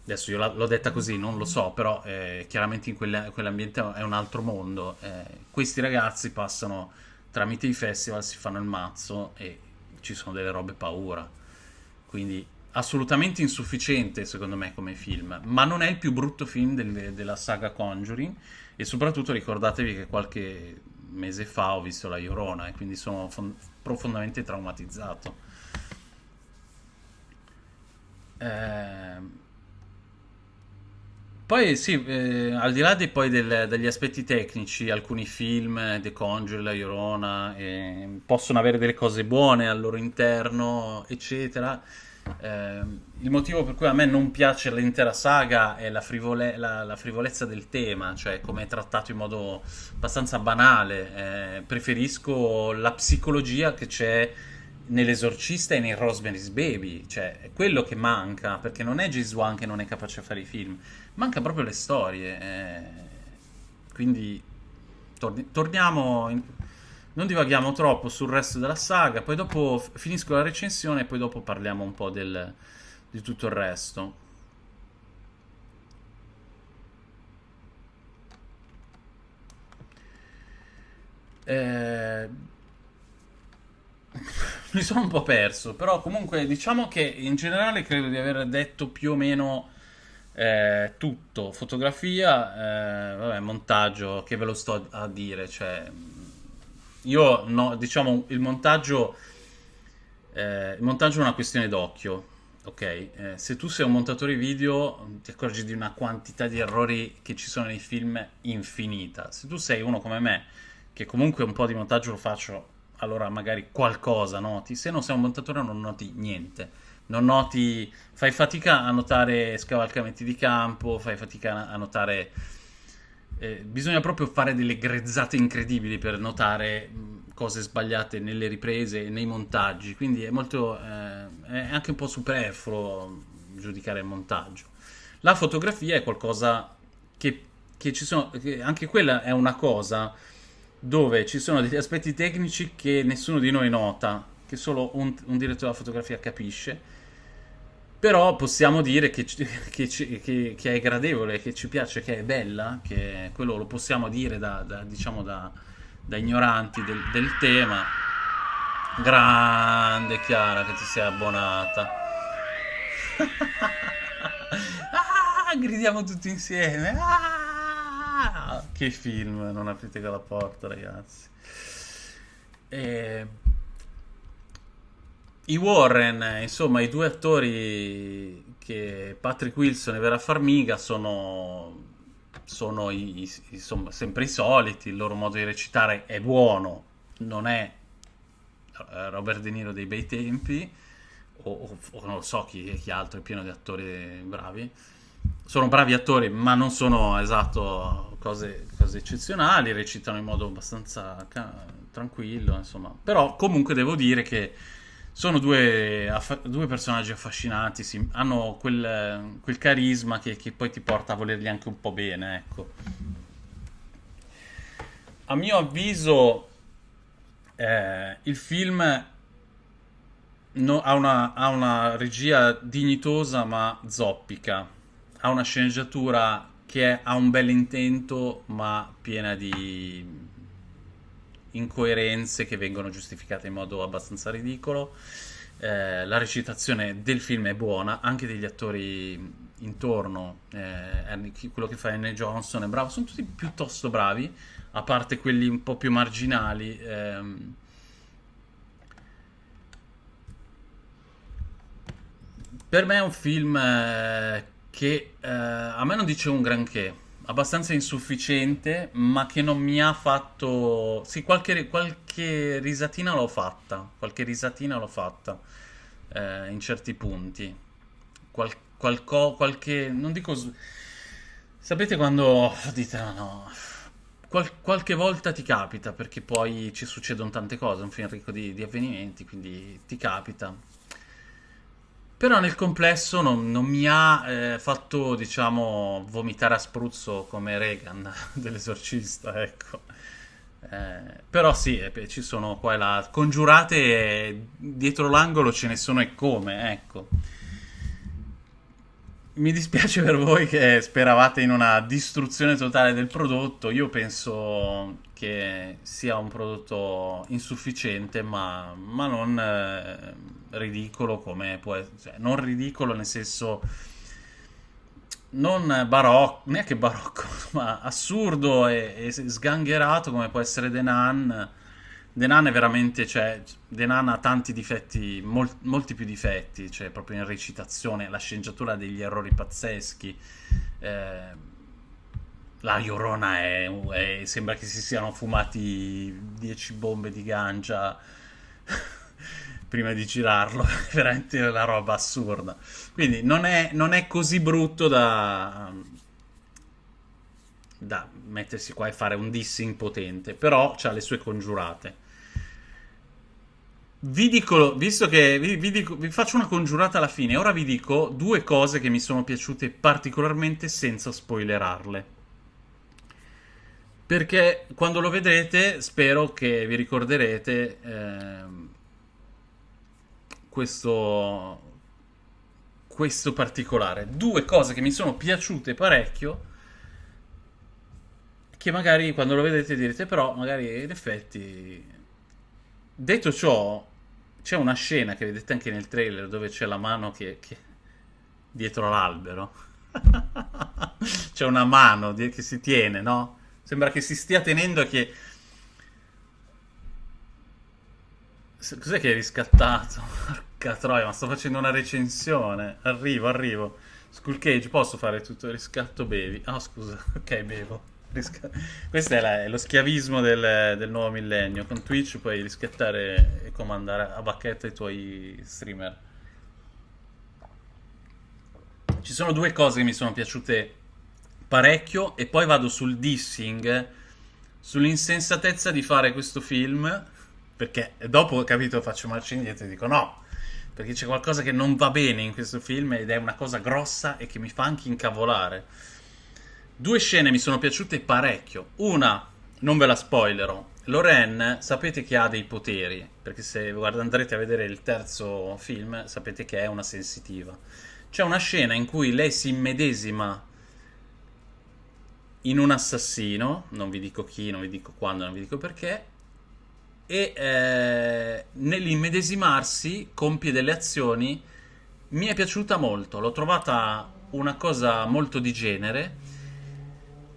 adesso io l'ho detta così, non lo so, però eh, chiaramente in quelle, quell'ambiente è un altro mondo. Eh, questi ragazzi passano tramite i festival, si fanno il mazzo e ci sono delle robe paura. Quindi assolutamente insufficiente secondo me come film, ma non è il più brutto film del, della saga Conjuring e soprattutto ricordatevi che qualche mese fa ho visto La Llorona e quindi sono profondamente traumatizzato. Eh, poi sì, eh, al di là di, del- degli aspetti tecnici, alcuni film, The Conjuring, La Llorona, eh, possono avere delle cose buone al loro interno, eccetera. Eh, il motivo per cui a me non piace l'intera saga è la, frivole- la- la frivolezza del tema, cioè come è trattato in modo abbastanza banale. Eh, preferisco la psicologia che c'è nell'Esorcista e nel Rosemary's Baby, cioè è quello che manca, perché non è James Wan che non è capace a fare i film, manca proprio le storie. Eh. Quindi torni- torniamo, in- non divaghiamo troppo sul resto della saga, poi dopo finisco la recensione e poi dopo parliamo un po' del- di tutto il resto. Eh, <laughs> mi sono un po' perso, però comunque diciamo che in generale credo di aver detto più o meno eh, tutto. Fotografia, eh, vabbè, montaggio, che ve lo sto a dire, cioè io no, diciamo il montaggio eh, il montaggio è una questione d'occhio, ok? Eh, se tu sei un montatore video ti accorgi di una quantità di errori che ci sono nei film infinita. Se tu sei uno come me, che comunque un po' di montaggio lo faccio allora magari qualcosa noti, se non sei un montatore non noti niente, non noti, fai fatica a notare scavalcamenti di campo, fai fatica a notare, eh, bisogna proprio fare delle grezzate incredibili per notare cose sbagliate nelle riprese e nei montaggi, quindi è molto, eh, è anche un po' superfluo giudicare il montaggio. La fotografia è qualcosa che, che ci sono, che anche quella è una cosa dove ci sono degli aspetti tecnici che nessuno di noi nota, che solo un, un direttore della fotografia capisce. Però possiamo dire che, <laughs> che, che, che, è gradevole, che ci piace, che è bella, che quello lo possiamo dire da, da diciamo da, da ignoranti del, del, tema. Grande Chiara che ti sei abbonata. <laughs> ah, gridiamo tutti insieme. Ah! Che film, non aprite quella porta, ragazzi. E... I Warren, insomma, i due attori che Patrick Wilson e Vera Farmiga sono, sono i, insomma, sempre i soliti, il loro modo di recitare è buono, non è eh, Robert De Niro dei bei tempi, o, o, o non lo so chi, chi altro è pieno di attori bravi sono bravi attori, ma non sono esatto cose, cose eccezionali, recitano in modo abbastanza ca- tranquillo, insomma. Però comunque devo dire che sono due, affa- due personaggi affascinanti, sì, hanno quel, quel carisma che, che poi ti porta a volerli anche un po' bene, ecco. A mio avviso, eh, il film no- ha una, ha una regia dignitosa ma zoppica, ha una sceneggiatura che ha un bel intento ma piena di incoerenze che vengono giustificate in modo abbastanza ridicolo. Eh, la recitazione del film è buona, anche degli attori intorno, eh, quello che fa Anne Johnson è bravo, sono tutti piuttosto bravi, a parte quelli un po' più marginali. Ehm. Per me è un film eh, che eh, a me non dice un granché, abbastanza insufficiente, ma che non mi ha fatto... Sì, qualche, qualche risatina l'ho fatta, qualche risatina l'ho fatta eh, in certi punti. Qual, qualco, qualche... non dico... Sapete quando dite no, no qual, qualche volta ti capita, perché poi ci succedono tante cose, un film ricco di, di avvenimenti, quindi ti capita. Però nel complesso non, non mi ha eh, fatto, diciamo, vomitare a spruzzo come Reagan <laughs> dell'esorcista, ecco. Eh, però sì, eh, ci sono qua e là. Congiurate dietro l'angolo ce ne sono e come, ecco. Mi dispiace per voi che speravate in una distruzione totale del prodotto. Io penso che sia un prodotto insufficiente, ma, ma non eh, ridicolo come può essere. Cioè, non ridicolo nel senso. Non barocco, neanche barocco, <laughs> ma assurdo e, e sgangherato come può essere The Nun The Nun è veramente, cioè, The Nun ha tanti difetti, mol- molti più difetti, cioè proprio in recitazione, la sceneggiatura degli errori pazzeschi. Eh, la Iorona è, è, sembra che si siano fumati 10 bombe di gancia <laughs> prima di girarlo, <laughs> è veramente una roba assurda. Quindi non è, non è così brutto da, da mettersi qua e fare un dissing potente, però ha le sue congiurate. Vi dico, visto che vi, vi, dico, vi faccio una congiurata alla fine, ora vi dico due cose che mi sono piaciute particolarmente senza spoilerarle. Perché quando lo vedrete, spero che vi ricorderete eh, questo, questo particolare. Due cose che mi sono piaciute parecchio che magari quando lo vedete direte però magari in effetti detto ciò c'è una scena che vedete anche nel trailer dove c'è la mano che, che... dietro l'albero <laughs> c'è una mano che si tiene no? Sembra che si stia tenendo che cos'è che hai riscattato? <laughs> porca troia ma sto facendo una recensione arrivo arrivo Skull Cage posso fare tutto il riscatto bevi ah oh, scusa <laughs> ok bevo questo è, la, è, lo schiavismo del, del, nuovo millennio. Con Twitch puoi riscattare e comandare a bacchetta i tuoi streamer. Ci sono due cose che mi sono piaciute parecchio e poi vado sul dissing, sull'insensatezza di fare questo film, perché dopo, capito, faccio marcia indietro e dico no, perché c'è qualcosa che non va bene in questo film ed è una cosa grossa e che mi fa anche incavolare. Due scene mi sono piaciute parecchio. Una, non ve la spoilerò. Loren, sapete che ha dei poteri, perché se andrete a vedere il terzo film, sapete che è una sensitiva. C'è una scena in cui lei si immedesima in un assassino, non vi dico chi, non vi dico quando, non vi dico perché, e eh, nell'immedesimarsi compie delle azioni. Mi è piaciuta molto, l'ho trovata una cosa molto di genere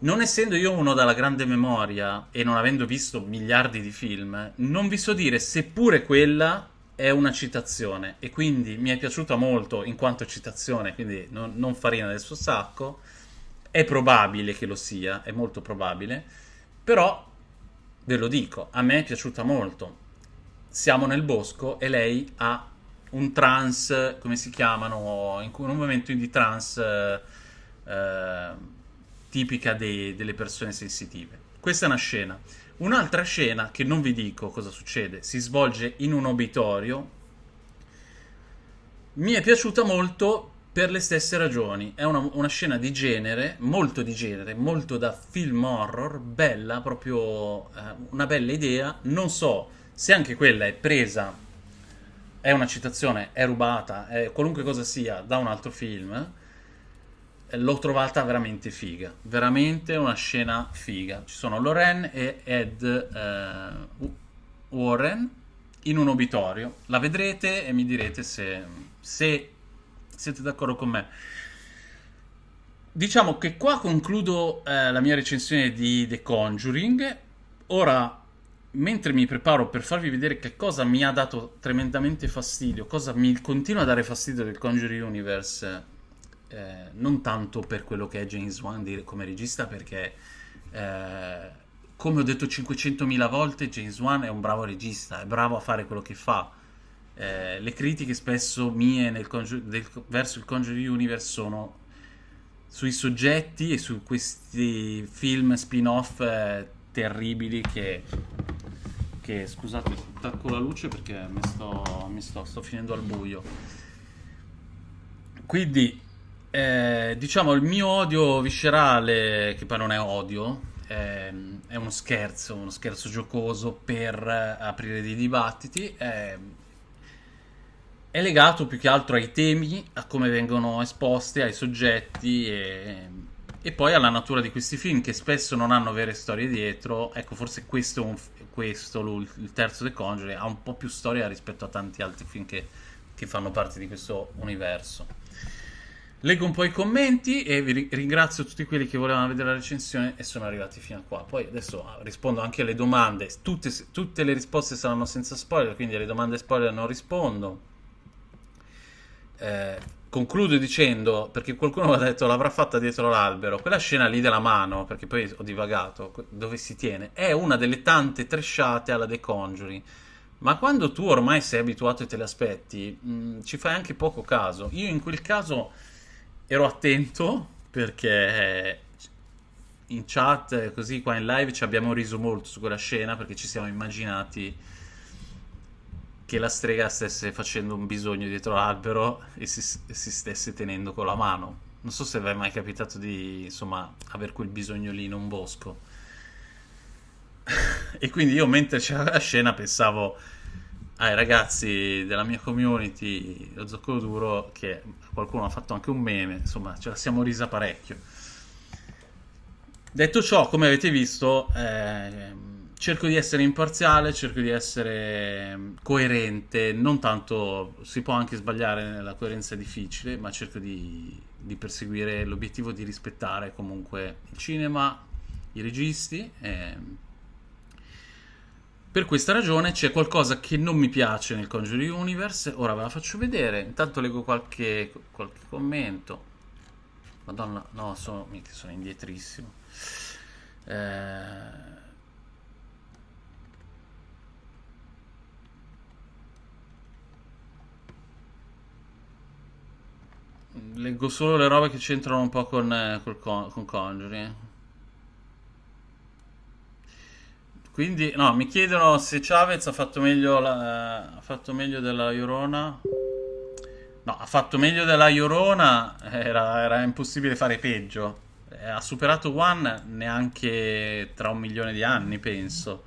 non essendo io uno dalla grande memoria e non avendo visto miliardi di film, non vi so dire seppure quella è una citazione e quindi mi è piaciuta molto in quanto citazione, quindi non, non farina del suo sacco. È probabile che lo sia, è molto probabile, però ve lo dico, a me è piaciuta molto. Siamo nel bosco e lei ha un trans, come si chiamano, in un momento di trans... Eh, tipica dei, delle persone sensitive. Questa è una scena. Un'altra scena, che non vi dico cosa succede, si svolge in un obitorio Mi è piaciuta molto per le stesse ragioni. È una, una scena di genere, molto di genere, molto da film horror, bella, proprio eh, una bella idea. Non so se anche quella è presa, è una citazione, è rubata, è qualunque cosa sia da un altro film. L'ho trovata veramente figa, veramente una scena figa. Ci sono Loren e Ed eh, Warren in un obitorio. La vedrete e mi direte se, se siete d'accordo con me. Diciamo che qua concludo eh, la mia recensione di The Conjuring. Ora, mentre mi preparo per farvi vedere che cosa mi ha dato tremendamente fastidio, cosa mi continua a dare fastidio del Conjuring Universe, eh, non tanto per quello che è James Wan come regista, perché eh, come ho detto 500.000 volte, James Wan è un bravo regista, è bravo a fare quello che fa eh, le critiche spesso mie congiur- del, verso il Conjuring Universe sono sui soggetti e su questi film spin-off eh, terribili che, che, scusate attacco la luce perché mi sto, mi sto, sto finendo al buio. Quindi eh, diciamo il mio odio viscerale che poi non è odio è, è uno scherzo uno scherzo giocoso per aprire dei dibattiti è, è legato più che altro ai temi, a come vengono esposti, ai soggetti e, e, poi alla natura di questi film che spesso non hanno vere storie dietro. Ecco, forse questo, questo il terzo The Conjuring, ha un po' più storia rispetto a tanti altri film che, che fanno parte di questo universo. Leggo un po' i commenti e vi ringrazio tutti quelli che volevano vedere la recensione e sono arrivati fino a qua. Poi adesso ah, rispondo anche alle domande. Tutte, tutte le risposte saranno senza spoiler, quindi alle domande spoiler non rispondo. Eh, concludo dicendo, perché qualcuno mi ha detto l'avrà fatta dietro l'albero, quella scena lì della mano, perché poi ho divagato, dove si tiene, è una delle tante tresciate alla The Conjuring. Ma quando tu ormai sei abituato e te le aspetti, mh, mm, ci fai anche poco caso. Io in quel caso ero attento perché in chat, così qua in live, ci abbiamo riso molto su quella scena perché ci siamo immaginati che la strega stesse facendo un bisogno dietro l'albero e si, si stesse tenendo con la mano. Non so se vi è mai capitato di, insomma, avere quel bisogno lì in un bosco. <laughs> e quindi io mentre c'era la scena pensavo ai ragazzi della mia community, lo zoccolo duro, che qualcuno ha fatto anche un meme, insomma, ce la siamo risa parecchio. Detto ciò, come avete visto, eh, cerco di essere imparziale, cerco di essere mm, coerente, non tanto, si può anche sbagliare, la coerenza è difficile, ma cerco di, di perseguire l'obiettivo di rispettare comunque il cinema, i registi. E... Per questa ragione c'è qualcosa che non mi piace nel Conjuring Universe, ora ve la faccio vedere, intanto leggo qualche, qualche commento. Madonna, no, sono, sono indietrissimo. Eh Leggo solo le robe che c'entrano un po' con, eh, con, con Conjuring. Quindi, no, mi chiedono se Chavez ha fatto meglio, la, ha fatto meglio della Iorona. No, ha fatto meglio della Iorona, era, era impossibile fare peggio. Eh, ha superato One neanche tra un milione di anni, penso.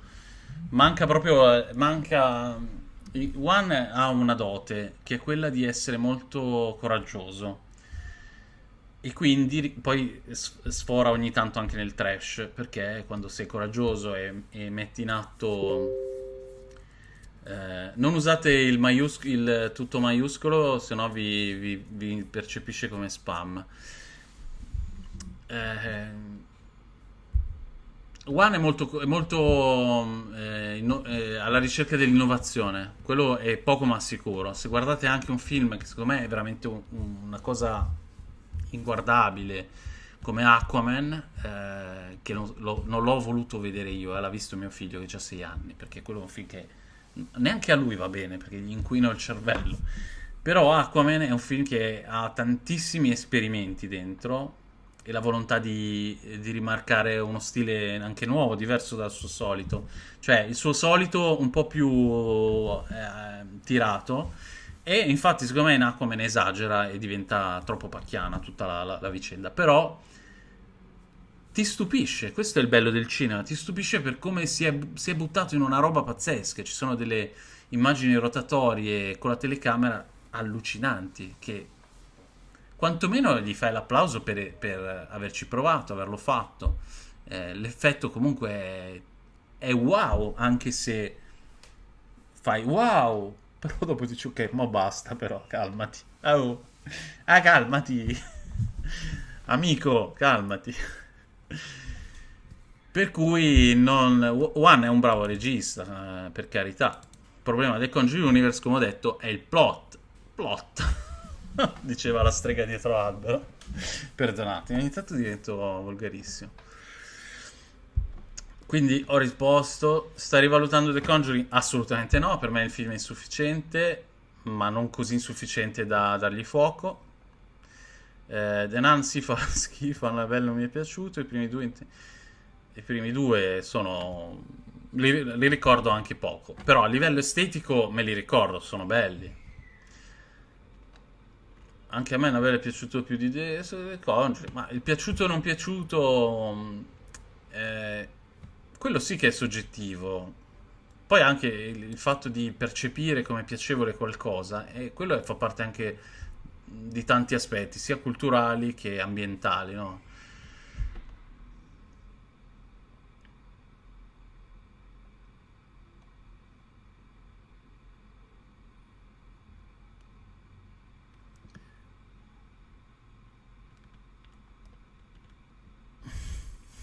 Manca proprio, manca One ha una dote che è quella di essere molto coraggioso. E quindi poi sfora ogni tanto anche nel trash perché quando sei coraggioso e, e metti in atto eh, non usate il, maius- il, tutto maiuscolo se no vi, vi, vi, percepisce come spam. Eh, One è molto, è molto eh, inno- eh, alla ricerca dell'innovazione, quello è poco ma sicuro. Se guardate anche un film che secondo me è veramente un, una cosa inguardabile come Aquaman, eh, che non, lo, non, l'ho voluto vedere io, eh, l'ha visto mio figlio che ha 6 anni, perché quello è un film che neanche a lui va bene, perché gli inquino il cervello. Però Aquaman è un film che ha tantissimi esperimenti dentro e la volontà di, di, rimarcare uno stile anche nuovo, diverso dal suo solito. Cioè il suo solito un po' più eh, tirato E infatti, secondo me, Nacome ne esagera e diventa troppo pacchiana tutta la, la, la vicenda. Però ti stupisce, questo è il bello del cinema, ti stupisce per come si è, si è buttato in una roba pazzesca. Ci sono delle immagini rotatorie con la telecamera allucinanti che quantomeno gli fai l'applauso per, per averci provato, averlo fatto. Eh, l'effetto comunque è, è wow, anche se fai wow <laughs> però dopo dici ok, ma basta però, calmati. Oh. Ah, calmati. <laughs> Amico, calmati. Per cui non... One è un bravo regista, eh, per carità. Il problema del Conjuring Universe, come ho detto, è il plot. Plot. <laughs> <laughs> Diceva la strega dietro l'albero. Perdonatemi, ogni tanto divento volgarissimo. Quindi ho risposto, stai rivalutando The Conjuring? Assolutamente no, per me il film è insufficiente, ma non così insufficiente da dargli fuoco. Eh, The Nun si fa <laughs> schifo, Annabelle non mi è piaciuto, i primi due, i primi due sono... Li, li, ricordo anche poco, però a livello estetico me li ricordo, sono belli. Anche a me Annabelle è piaciuto più di The Conjuring, ma il piaciuto o non piaciuto... Eh, quello sì che è soggettivo. Poi anche il fatto di percepire come piacevole qualcosa, e quello fa parte anche di tanti aspetti, sia culturali che ambientali, no?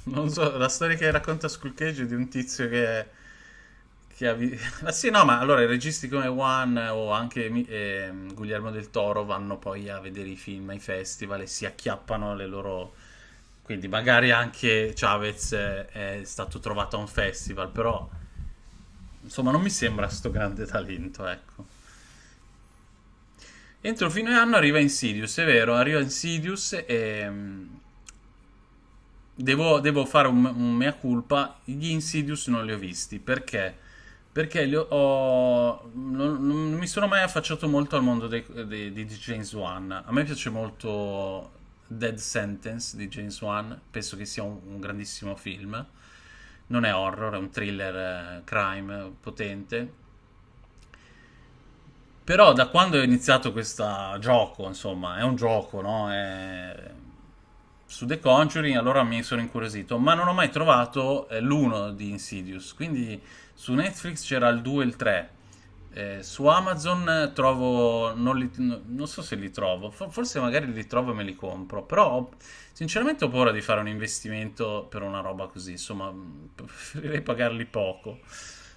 Non so, la storia che racconta Skull Cage è di un tizio che, che ha... Vi... Ma <laughs> sì, no, ma allora i registi come One o anche eh, Guglielmo del Toro vanno poi a vedere i film ai festival e si acchiappano le loro... Quindi magari anche Chavez è stato trovato a un festival, però insomma non mi sembra sto grande talento, ecco. Entro fine anno arriva Insidious, è vero, arriva Insidious e Devo, devo fare un, un, mea culpa. Gli Insidious non li ho visti. Perché? Perché ho, non, non, mi sono mai affacciato molto al mondo di James Wan. A me piace molto Dead Sentence di James Wan. Penso che sia un, un grandissimo film. Non è horror, è un thriller eh, crime potente. Però da quando ho iniziato questo gioco, insomma, è un gioco, no? È su The Conjuring, allora mi sono incuriosito, ma non ho mai trovato eh, l'uno di Insidious, quindi su Netflix c'era il 2 e il 3. Eh, su Amazon trovo, non, li, non, so se li trovo, forse magari li trovo e me li compro, però sinceramente ho paura di fare un investimento per una roba così, insomma <laughs> preferirei pagarli poco,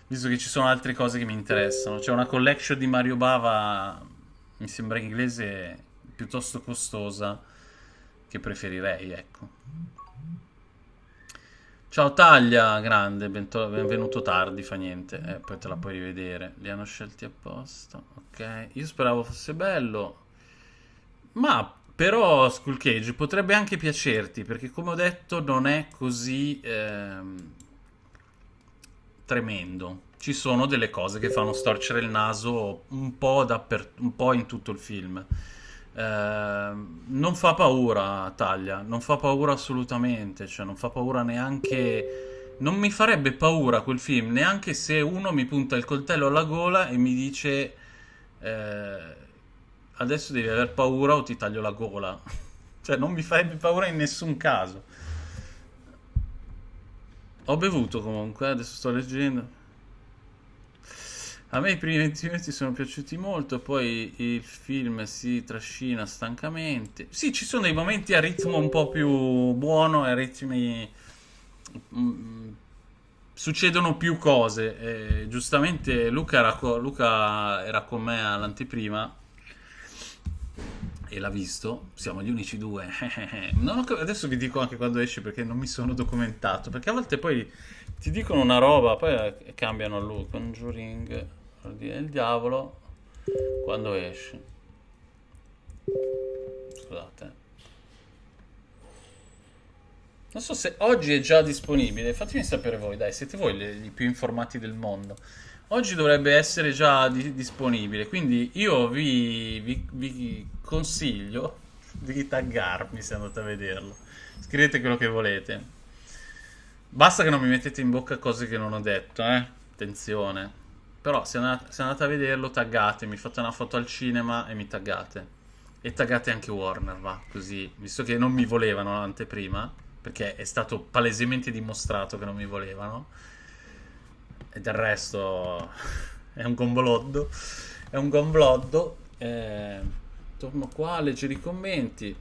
visto che ci sono altre cose che mi interessano. C'è una collection di Mario Bava, mi sembra inglese, piuttosto costosa, che preferirei, ecco. Ciao Taglia, grande, benvenuto tardi, fa niente, eh, poi te la puoi rivedere. Li hanno scelti apposta, ok. Io speravo fosse bello, ma però Skull Cage potrebbe anche piacerti, perché come ho detto non è così ehm, tremendo. Ci sono delle cose che fanno storcere il naso un po', un po' in tutto il film. Ehm, non fa paura Taglia, non fa paura assolutamente, cioè non fa paura neanche... Non mi farebbe paura quel film, neanche se uno mi punta il coltello alla gola e mi dice eh, adesso devi aver paura o ti taglio la gola. <laughs> cioè non mi farebbe paura in nessun caso. Ho bevuto comunque, adesso sto leggendo. A me i primi 20 minuti sono piaciuti molto, poi il film si trascina stancamente. Sì, ci sono dei momenti a ritmo un po' più buono a ritmi... Mm, succedono più cose. Eh, giustamente Luca era, co- Luca era con me all'anteprima e l'ha visto. Siamo gli unici due. <laughs> adesso vi dico anche quando esce perché non mi sono documentato. Perché a volte poi ti dicono una roba, poi cambiano lui. Conjuring il diavolo quando esce. Scusate. Non so se oggi è già disponibile, fatemi sapere voi, dai, siete voi i più informati del mondo. oggi dovrebbe essere già di- disponibile, quindi io vi, vi- vi consiglio di taggarmi se andate a vederlo. Scrivete quello che volete. Basta che non mi mettete in bocca cose che non ho detto, eh? Attenzione. Però se andate, se andate a vederlo, taggatemi, fate una foto al cinema e mi taggate. E taggate anche Warner, va, così, visto che non mi volevano l'anteprima, perché è stato palesemente dimostrato che non mi volevano. E del resto <laughs> è un gomboloddo. È un gombloddo. Eh, torno qua leggere i commenti.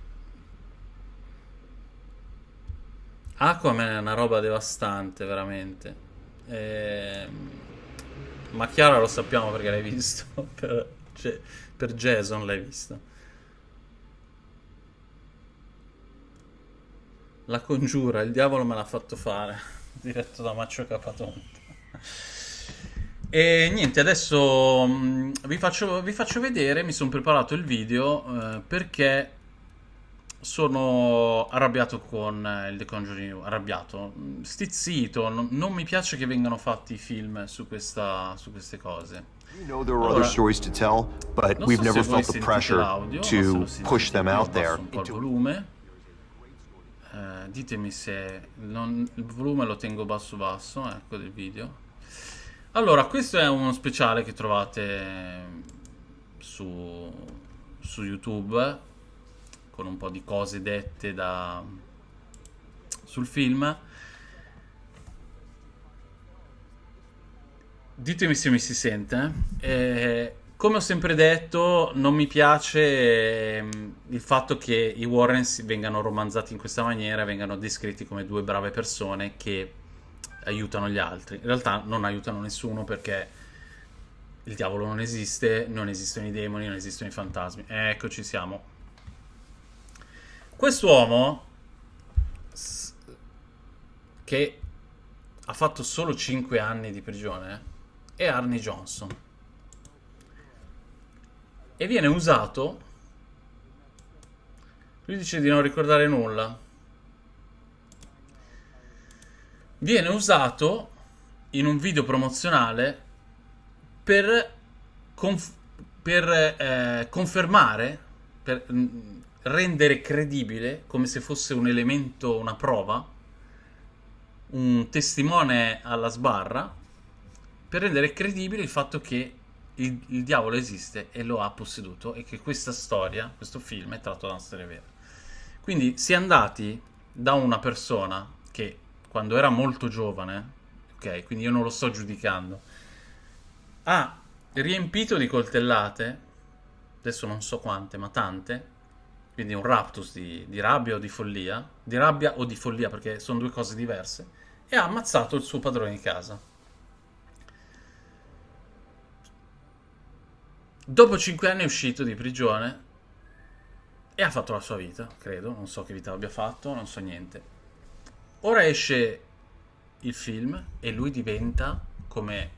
Aquaman è una roba devastante, veramente. Ehm, ma Chiara lo sappiamo perché l'hai visto. <laughs> Per, cioè, per Jason l'hai visto. La congiura, il diavolo me l'ha fatto fare. <laughs> Diretto da Maccio Capatonte. E niente, adesso mh, vi faccio, vi faccio vedere, mi sono preparato il video eh, perché sono arrabbiato con eh, il The Conjuring, arrabbiato, mh, stizzito, non, non mi piace che vengano fatti film su, questa, su queste cose. We know there are other Allora, stories to tell, but non we've never felt the pressure to push them out there. un po' il volume. Eh, ditemi se non- il volume lo tengo basso basso, ecco del video. Allora, questo è uno speciale che trovate su, su YouTube con un po' di cose dette da, sul film. Ditemi se mi si sente. eh. Eh, come ho sempre detto, non mi piace ehm, il fatto che i Warren si- vengano romanzati in questa maniera, vengano descritti come due brave persone che aiutano gli altri. In realtà non aiutano nessuno perché il diavolo non esiste, non esistono i demoni, non esistono i fantasmi. Eccoci siamo. Quest'uomo che ha fatto solo 5 anni di prigione è Arnie Johnson. E viene usato lui dice di non ricordare nulla. Viene usato in un video promozionale per, conf- per, eh, confermare per mm, rendere credibile come se fosse un elemento una prova un testimone alla sbarra per rendere credibile il fatto che il, il diavolo esiste e lo ha posseduto e che questa storia, questo film è tratto da una storia vera. Quindi si è andati da una persona che quando era molto giovane, ok, quindi io non lo sto giudicando, ha riempito di coltellate, adesso non so quante, ma tante, quindi un raptus di, di rabbia o di follia, di rabbia o di follia perché sono due cose diverse, e ha ammazzato il suo padrone di casa. Dopo 5 anni è uscito di prigione e ha fatto la sua vita, credo, non so che vita abbia fatto, non so niente. Ora esce il film e lui diventa come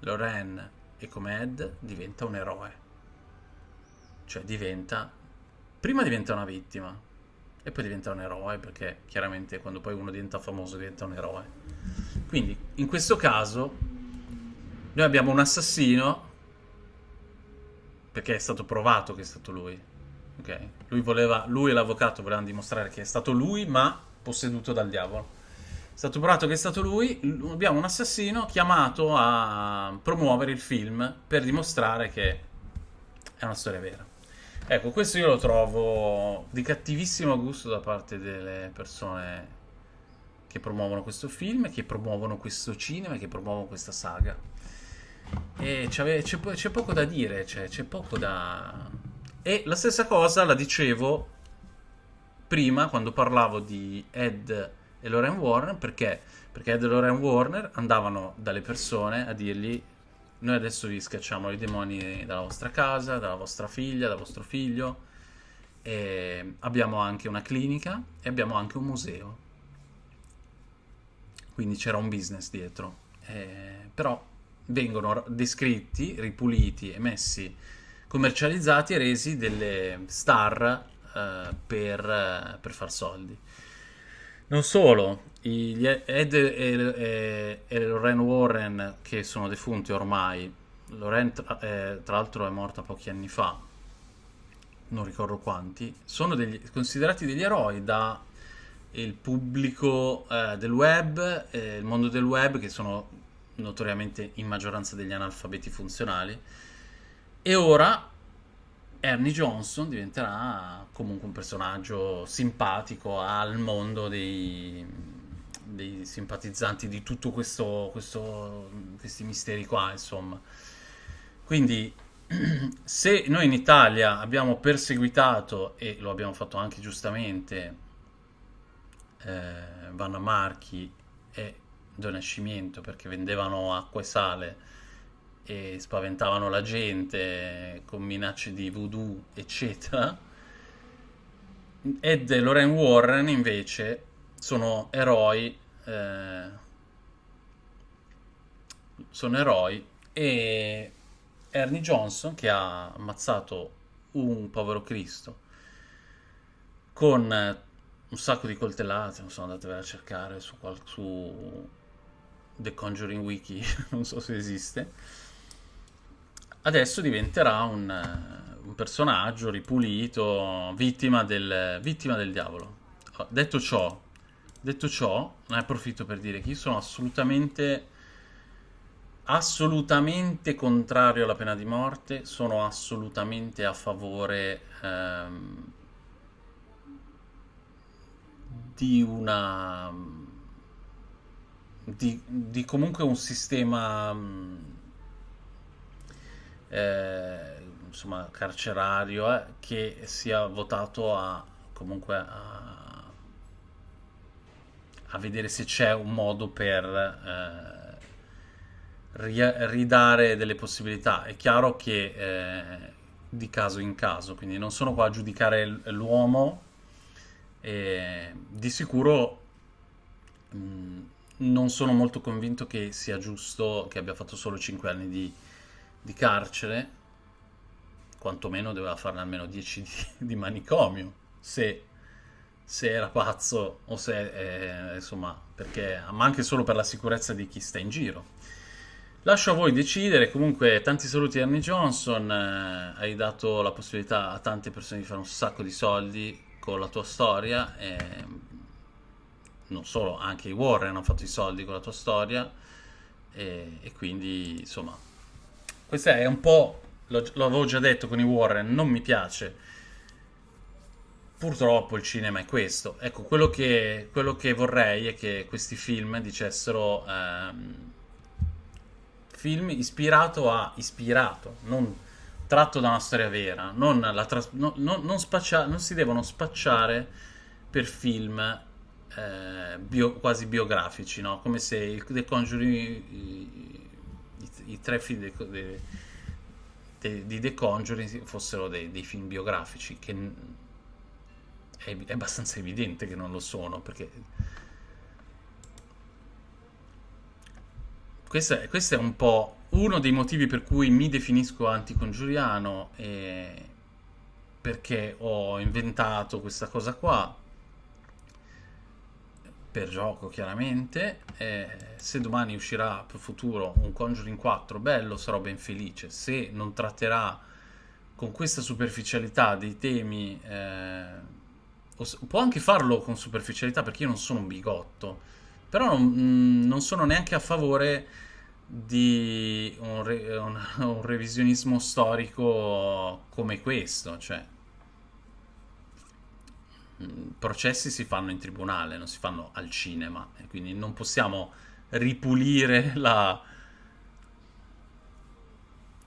Lorraine e come Ed diventa un eroe. Cioè diventa prima diventa una vittima e poi diventa un eroe perché chiaramente quando poi uno diventa famoso diventa un eroe. Quindi in questo caso noi abbiamo un assassino perché è stato provato che è stato lui. Ok? Lui, voleva, lui e l'avvocato volevano dimostrare che è stato lui, ma posseduto dal diavolo. È stato provato che è stato lui. Abbiamo un assassino chiamato a promuovere il film per dimostrare che è una storia vera. Ecco, questo io lo trovo di cattivissimo gusto da parte delle persone che promuovono questo film, che promuovono questo cinema, che promuovono questa saga. E c'è poco da dire, cioè, c'è poco da... E la stessa cosa la dicevo prima quando parlavo di Ed e Lorraine Warner, perché? Perché Ed e Lorraine Warner andavano dalle persone a dirgli noi adesso vi scacciamo i demoni dalla vostra casa, dalla vostra figlia, dal vostro figlio, e abbiamo anche una clinica e abbiamo anche un museo. Quindi c'era un business dietro. Eh, però vengono descritti, ripuliti e messi commercializzati e resi delle star eh, per, eh, per far soldi. Non solo, gli Ed e, e, e Lorraine Warren, che sono defunti ormai, Lorraine tra, eh, tra l'altro è morta pochi anni fa, non ricordo quanti, sono degli, considerati degli eroi da il pubblico eh, del web, eh, il mondo del web, che sono notoriamente in maggioranza degli analfabeti funzionali. E ora Ernie Johnson diventerà comunque un personaggio simpatico al mondo dei, dei simpatizzanti di tutto questo, questo, questi misteri qua, insomma. Quindi <clears throat> se noi in Italia abbiamo perseguitato, e lo abbiamo fatto anche giustamente, eh, Vanna Marchi e Do Nascimento perché vendevano acqua e sale e spaventavano la gente con minacce di voodoo, eccetera. Ed e Lorraine Warren invece sono eroi, eh, sono eroi e Ernie Johnson che ha ammazzato un povero Cristo con un sacco di coltellate, non so, andatevela a cercare su, su The Conjuring Wiki, <laughs> non so se esiste. Adesso diventerà un, un personaggio ripulito, vittima del, vittima del diavolo. Detto ciò, detto ciò, ne approfitto per dire che io sono assolutamente assolutamente contrario alla pena di morte, sono assolutamente a favore ehm, di una di, di comunque un sistema eh, insomma carcerario eh, che sia votato a comunque a, a vedere se c'è un modo per eh, ridare delle possibilità. È chiaro che eh, di caso in caso quindi non sono qua a giudicare l'uomo di sicuro mh, non sono molto convinto che sia giusto che abbia fatto solo 5 anni di, di carcere, quantomeno doveva farne almeno 10 di, <laughs> di manicomio, se, se, era pazzo o se, eh, insomma, perché, ma anche solo per la sicurezza di chi sta in giro. Lascio a voi decidere, comunque tanti saluti Ernie Johnson, eh, hai dato la possibilità a tante persone di fare un sacco di soldi con la tua storia, e non solo, anche i Warren hanno fatto i soldi con la tua storia e, e quindi insomma, questo è un po', l'avevo già detto con i Warren, non mi piace. Purtroppo il cinema è questo. Ecco, quello che, quello che vorrei è che questi film dicessero ehm, film ispirato a ispirato, non tratto da una storia vera, non, tras- no, no, non, spaccia- non si devono spacciare per film eh, bio- quasi biografici, no? come se il The Conjuring, i, i, tre film de, de, de, di The Conjuring fossero dei, dei film biografici, che è, è abbastanza evidente che non lo sono, perché questo è, questo è un po' uno dei motivi per cui mi definisco anticongiuriano e perché ho inventato questa cosa qua per gioco chiaramente. Eh, se domani uscirà per futuro un Conjuring 4 bello sarò ben felice. Se non tratterà con questa superficialità dei temi eh, può anche farlo con superficialità perché io non sono un bigotto. Però non, non sono neanche a favore di un, re, un, <laughs> un, revisionismo storico come questo, cioè mm, processi si fanno in tribunale, non si fanno al cinema quindi non possiamo ripulire la,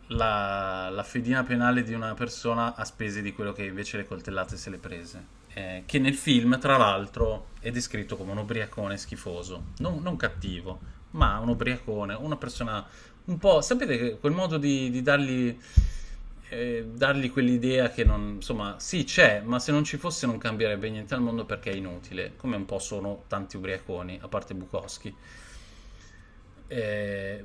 la, la fedina penale di una persona a spese di quello che invece le coltellate se le prese. Eh, che nel film, tra l'altro, è descritto come un ubriacone schifoso, non, non cattivo, ma un ubriacone, una persona un po'... Sapete quel modo di, di dargli, dargli quell'idea che non... Insomma, sì c'è, ma se non ci fosse non cambierebbe niente al mondo perché è inutile, come un po' sono tanti ubriaconi, a parte Bukowski. Eh,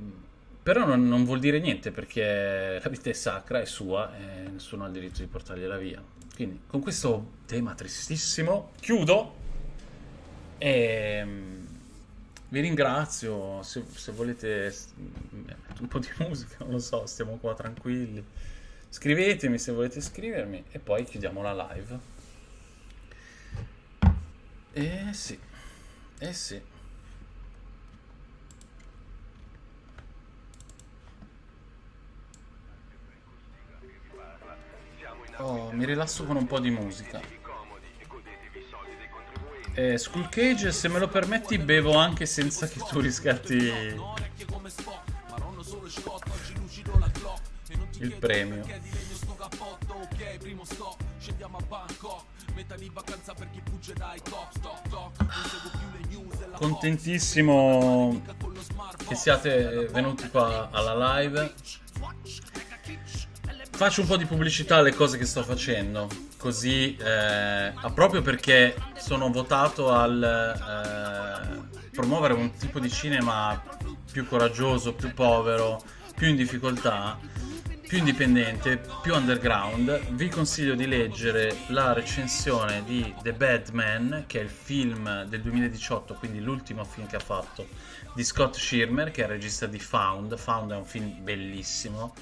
però non, non, vuol dire niente perché la vita è sacra, è sua e nessuno ha il diritto di portargliela via. Quindi con questo tema tristissimo chiudo E vi ringrazio, se, se volete un po' di musica, non lo so, stiamo qua tranquilli. Scrivetemi se volete scrivermi e poi chiudiamo la live. Eh sì, eh sì. Oh, mi rilasso con un po' di musica. Eh, Skull Cage, se me lo permetti, bevo anche senza che tu riscatti il premio. Contentissimo che siate venuti qua alla live. Faccio un po' di pubblicità alle cose che sto facendo, così eh, proprio perché sono votato al eh, promuovere un tipo di cinema più coraggioso, più povero, più in difficoltà, più indipendente, più underground. Vi consiglio di leggere la recensione di The Bad Man, che è il film del 2018, quindi l'ultimo film che ha fatto, di Scott Schirmer, che è il regista di Found. Found è un film bellissimo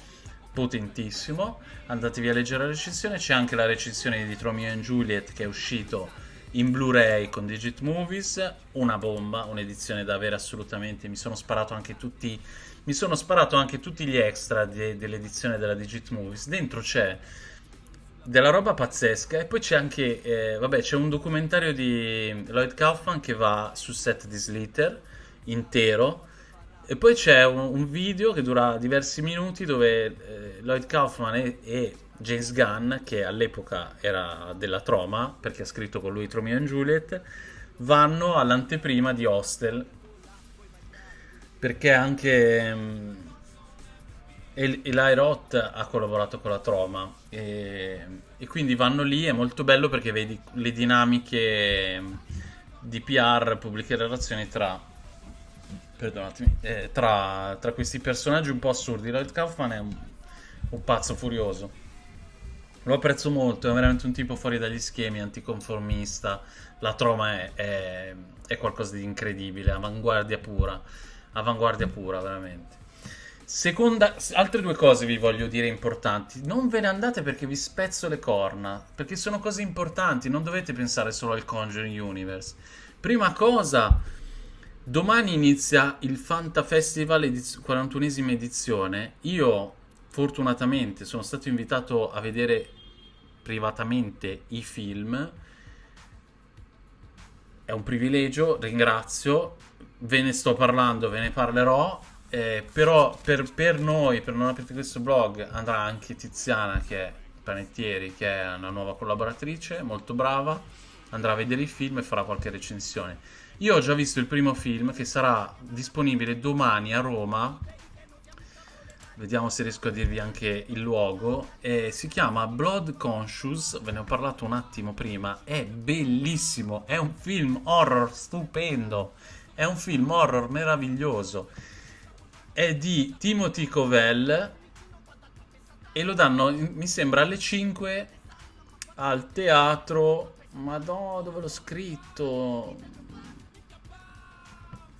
potentissimo. Andatevi a leggere la recensione. C'è anche la recensione di Romeo and Juliet che è uscito in Blu-ray con Digit Movies. Una bomba, un'edizione da avere assolutamente. Mi sono sparato anche tutti. Mi sono sparato anche tutti gli extra de- dell'edizione della Digit Movies. Dentro c'è della roba pazzesca e poi c'è anche eh, vabbè c'è un documentario di Lloyd Kaufman che va su set di Slither intero e poi c'è un, un video che dura diversi minuti dove eh, Lloyd Kaufman e, e James Gunn, che all'epoca era della Troma, perché ha scritto con lui Romeo and Juliet, vanno all'anteprima di Hostel. Perché anche El- Eli Roth ha collaborato con la Troma e, e quindi vanno lì, è molto bello perché vedi le dinamiche mm, di PR, pubbliche relazioni tra eh, tra, tra questi personaggi un po' assurdi. Lloyd Kaufman è un, un pazzo furioso. Lo apprezzo molto, è veramente un tipo fuori dagli schemi, anticonformista. La troma è, è, è qualcosa di incredibile, avanguardia pura. Avanguardia pura, veramente. Seconda, altre due cose vi voglio dire importanti. Non ve ne andate perché vi spezzo le corna, perché sono cose importanti, non dovete pensare solo al Conjuring Universe. Prima cosa, Domani inizia il Fanta Festival ediz- 41esima edizione. Io fortunatamente sono stato invitato a vedere privatamente i film. È un privilegio, ringrazio. Ve ne sto parlando, ve ne parlerò. Eh, però per, per noi, per non aprire questo blog, andrà anche Tiziana, che è Panettieri, che è una nuova collaboratrice, molto brava. Andrà a vedere i film e farà qualche recensione. Io ho già visto il primo film che sarà disponibile domani a Roma. Vediamo se riesco a dirvi anche il luogo. Eh, si chiama Blood Conscious, ve ne ho parlato un attimo prima. È bellissimo, è un film horror stupendo. È un film horror meraviglioso. È di Timothy Covell e lo danno, mi sembra, alle 5 al teatro. Madonna, dove l'ho scritto?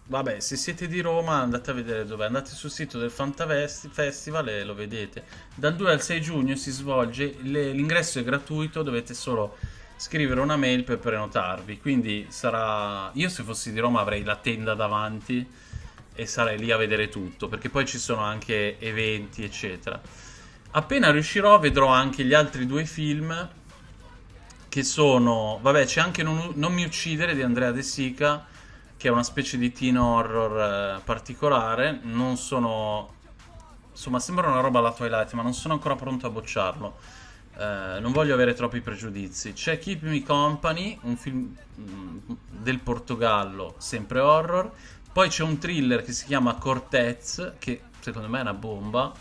Vabbè, se siete di Roma andate a vedere dove. Andate sul sito del Fantavesti Festival e lo vedete. Dal 2 al 6 giugno si svolge, l'ingresso è gratuito, dovete solo scrivere una mail per prenotarvi. Quindi sarà... Io se fossi di Roma avrei la tenda davanti e sarei lì a vedere tutto, perché poi ci sono anche eventi, eccetera. Appena riuscirò vedrò anche gli altri due film che sono... Vabbè, c'è anche Non, Non mi uccidere di Andrea De Sica che è una specie di teen horror eh, particolare. Non sono. Insomma, sembra una roba alla Twilight, ma non sono ancora pronto a bocciarlo. Eh, non voglio avere troppi pregiudizi. C'è Keep Me Company, un film mm, del Portogallo, sempre horror. Poi c'è un thriller che si chiama Cortez, che secondo me è una bomba.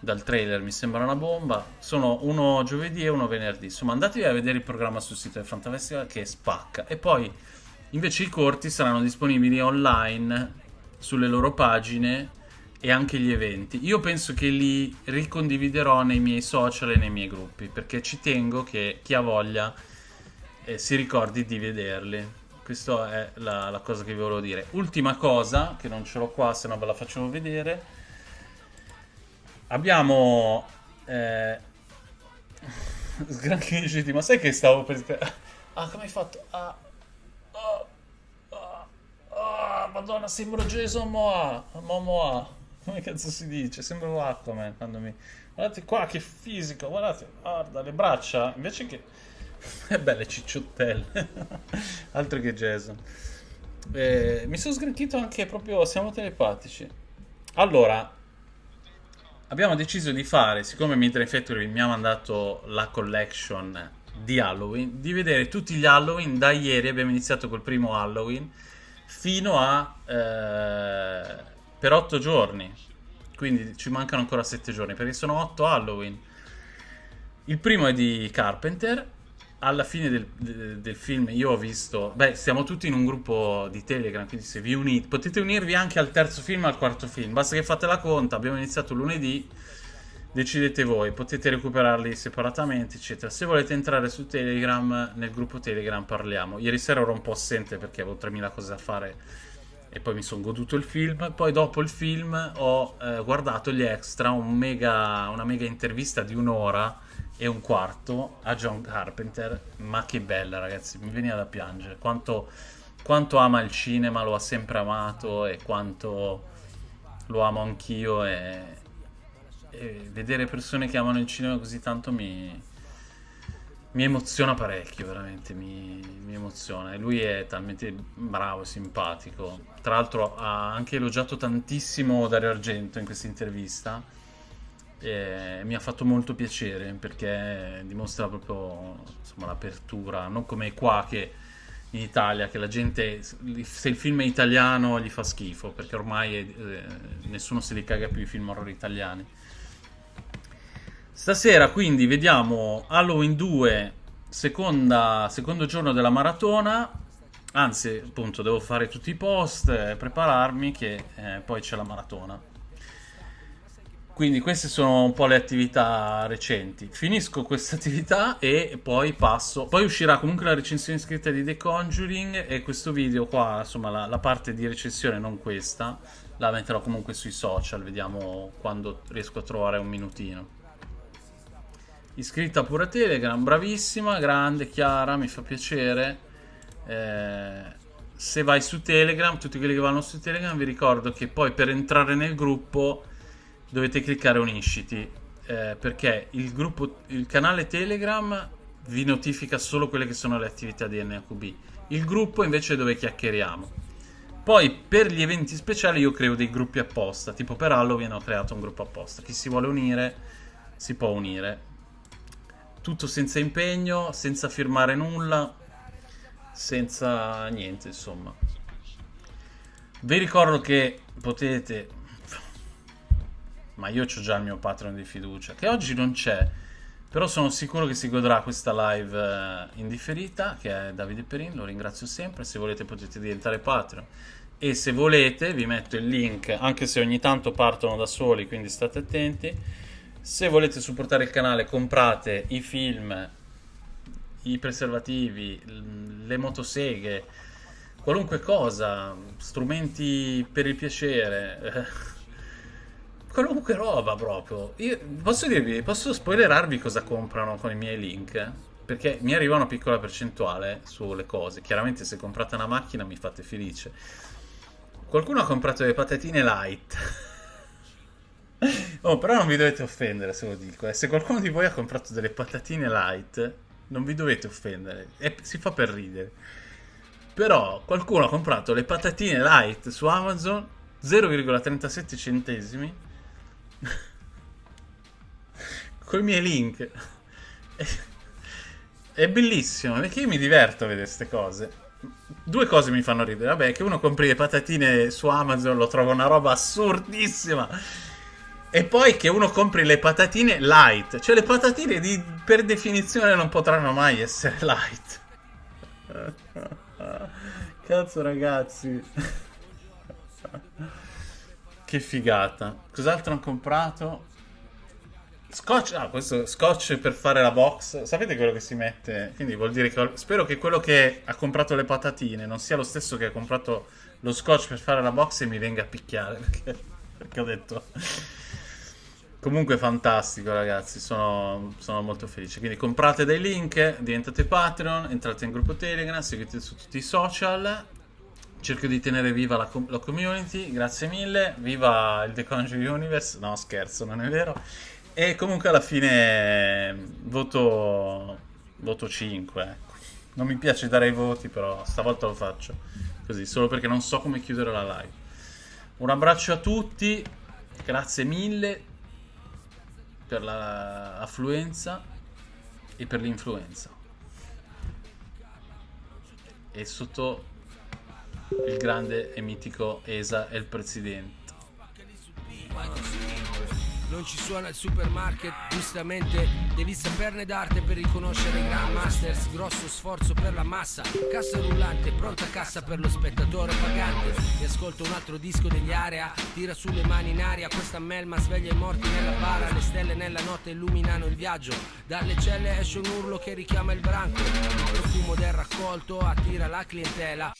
Dal trailer mi sembra una bomba. Sono uno giovedì e uno venerdì. Insomma, andatevi a vedere il programma sul sito del Fantafestival che spacca. E poi Invece i corti saranno disponibili online sulle loro pagine e anche gli eventi. Io penso che li ricondividerò nei miei social e nei miei gruppi perché ci tengo che chi ha voglia eh, si ricordi di vederli. questa è la, la cosa che vi volevo dire. Ultima cosa, che non ce l'ho qua, se no ve la facciamo vedere. Abbiamo... Eh... <laughs> Sgranchigiti, ma sai che stavo per... <laughs> Ah, come hai fatto? Ah, ah, ah, ah, madonna, sembro Jason Moa, Momoa. Come cazzo si dice? Sembro Aquaman quando mi... Guardate qua, che fisico, guardate, guarda, le braccia, invece che... È <laughs> belle cicciottelle, <laughs> altro che Jason. Eh, mi sono sgranchito anche proprio, siamo telepatici. Allora, abbiamo deciso di fare, siccome Midnight Factory mi ha mandato la collection di Halloween, di vedere tutti gli Halloween da ieri, abbiamo iniziato col primo Halloween, fino a... Eh, per 8 giorni, quindi ci mancano ancora 7 giorni, perché sono 8 Halloween. Il primo è di Carpenter, alla fine del, del, film io ho visto, beh, siamo tutti in un gruppo di Telegram, quindi se vi unite, potete unirvi anche al terzo film al quarto film, basta che fate la conta, abbiamo iniziato lunedì, decidete voi, potete recuperarli separatamente, eccetera. Se volete entrare su Telegram, nel gruppo Telegram parliamo. Ieri sera ero un po' assente perché avevo 3000 cose da fare e poi mi sono goduto il film. Poi dopo il film ho eh, guardato gli extra, un mega, una mega intervista di un'ora e un quarto a John Carpenter. Ma che bella ragazzi, mi veniva da piangere. Quanto, quanto ama il cinema, lo ha sempre amato e quanto lo amo anch'io e e vedere persone che amano il cinema così tanto mi, mi emoziona parecchio, veramente, mi, mi, emoziona. Lui è talmente bravo e simpatico. Tra l'altro ha anche elogiato tantissimo Dario Argento in questa intervista. E mi ha fatto molto piacere perché dimostra proprio insomma, l'apertura, non come qua che in Italia che la gente se il film è italiano gli fa schifo perché ormai eh, nessuno se li caga più i film horror italiani Stasera quindi vediamo Halloween 2, seconda, secondo giorno della maratona. Anzi, appunto, devo fare tutti i post, eh, prepararmi che eh, poi c'è la maratona. Quindi queste sono un po' le attività recenti. Finisco questa attività e poi passo. Poi uscirà comunque la recensione scritta di The Conjuring e questo video qua, insomma, la, la parte di recensione, non questa, la metterò comunque sui social. Vediamo quando riesco a trovare un minutino iscritta pure a Telegram, bravissima, grande, chiara, mi fa piacere. Eh, se vai su Telegram, tutti quelli che vanno su Telegram, vi ricordo che poi per entrare nel gruppo dovete cliccare unisciti, eh, perché il, gruppo, il canale Telegram vi notifica solo quelle che sono le attività di NAQB. Il gruppo invece è dove chiacchieriamo. Poi per gli eventi speciali io creo dei gruppi apposta, tipo per Halloween ho creato un gruppo apposta. Chi si vuole unire si può unire tutto senza impegno, senza firmare nulla, senza niente, insomma. Vi ricordo che potete, ma io ho già il mio Patreon di fiducia, che oggi non c'è, però sono sicuro che si godrà questa live eh, indifferita, che è Davide Perin, lo ringrazio sempre, se volete potete diventare Patreon. E se volete vi metto il link, anche se ogni tanto partono da soli, quindi state attenti se volete supportare il canale, comprate i film, i preservativi, le motoseghe, qualunque cosa, strumenti per il piacere, <laughs> qualunque roba proprio. Io posso dirvi, posso spoilerarvi cosa comprano con i miei link? Perché mi arriva una piccola percentuale sulle cose. Chiaramente se comprate una macchina mi fate felice. Qualcuno ha comprato le patatine light. <laughs> Oh, però non vi dovete offendere se lo dico. Eh. Se qualcuno di voi ha comprato delle patatine light, non vi dovete offendere. È, si fa per ridere. Però qualcuno ha comprato le patatine light su Amazon 0,37 centesimi <laughs> con i miei link. È bellissimo perché io mi diverto a vedere queste cose. Due cose mi fanno ridere. Vabbè, che uno compri le patatine su Amazon lo trovo una roba assurdissima e poi che uno compri le patatine light. Cioè le patatine di, per definizione non potranno mai essere <laughs> light. Cazzo ragazzi. che figata. Cos'altro ho comprato? Scotch, ah, questo scotch per fare la box. Sapete quello che si mette? Quindi vuol dire che spero che quello che ha comprato le patatine non sia lo stesso che ha comprato lo scotch per fare la box e mi venga a picchiare. <laughs> Perché, perché ho detto. Comunque fantastico ragazzi, sono, sono, molto felice. Quindi comprate dei link, diventate Patreon, entrate in gruppo Telegram, seguite su tutti i social. Cerco di tenere viva la, la community, grazie mille. Viva il The Conjuring Universe. No, scherzo, non è vero. E comunque alla fine voto, voto 5. Ecco. Non mi piace dare i voti, però stavolta lo faccio così, solo perché non so come chiudere la live. Un abbraccio a tutti, grazie mille per l'affluenza e per l'influenza. E sotto il grande e mitico Esa è il presidente non ci suona il supermarket Giustamente. Devi saperne d'arte per riconoscere i grandmasters Grosso sforzo per la massa. Cassa rullante, pronta cassa per lo spettatore pagante. E ascolto un altro disco degli area. Tira sulle mani in aria. Questa melma sveglia i morti nella bara. Le stelle nella notte illuminano il viaggio. Dalle celle esce un urlo che richiama il branco. Il profumo del raccolto attira la clientela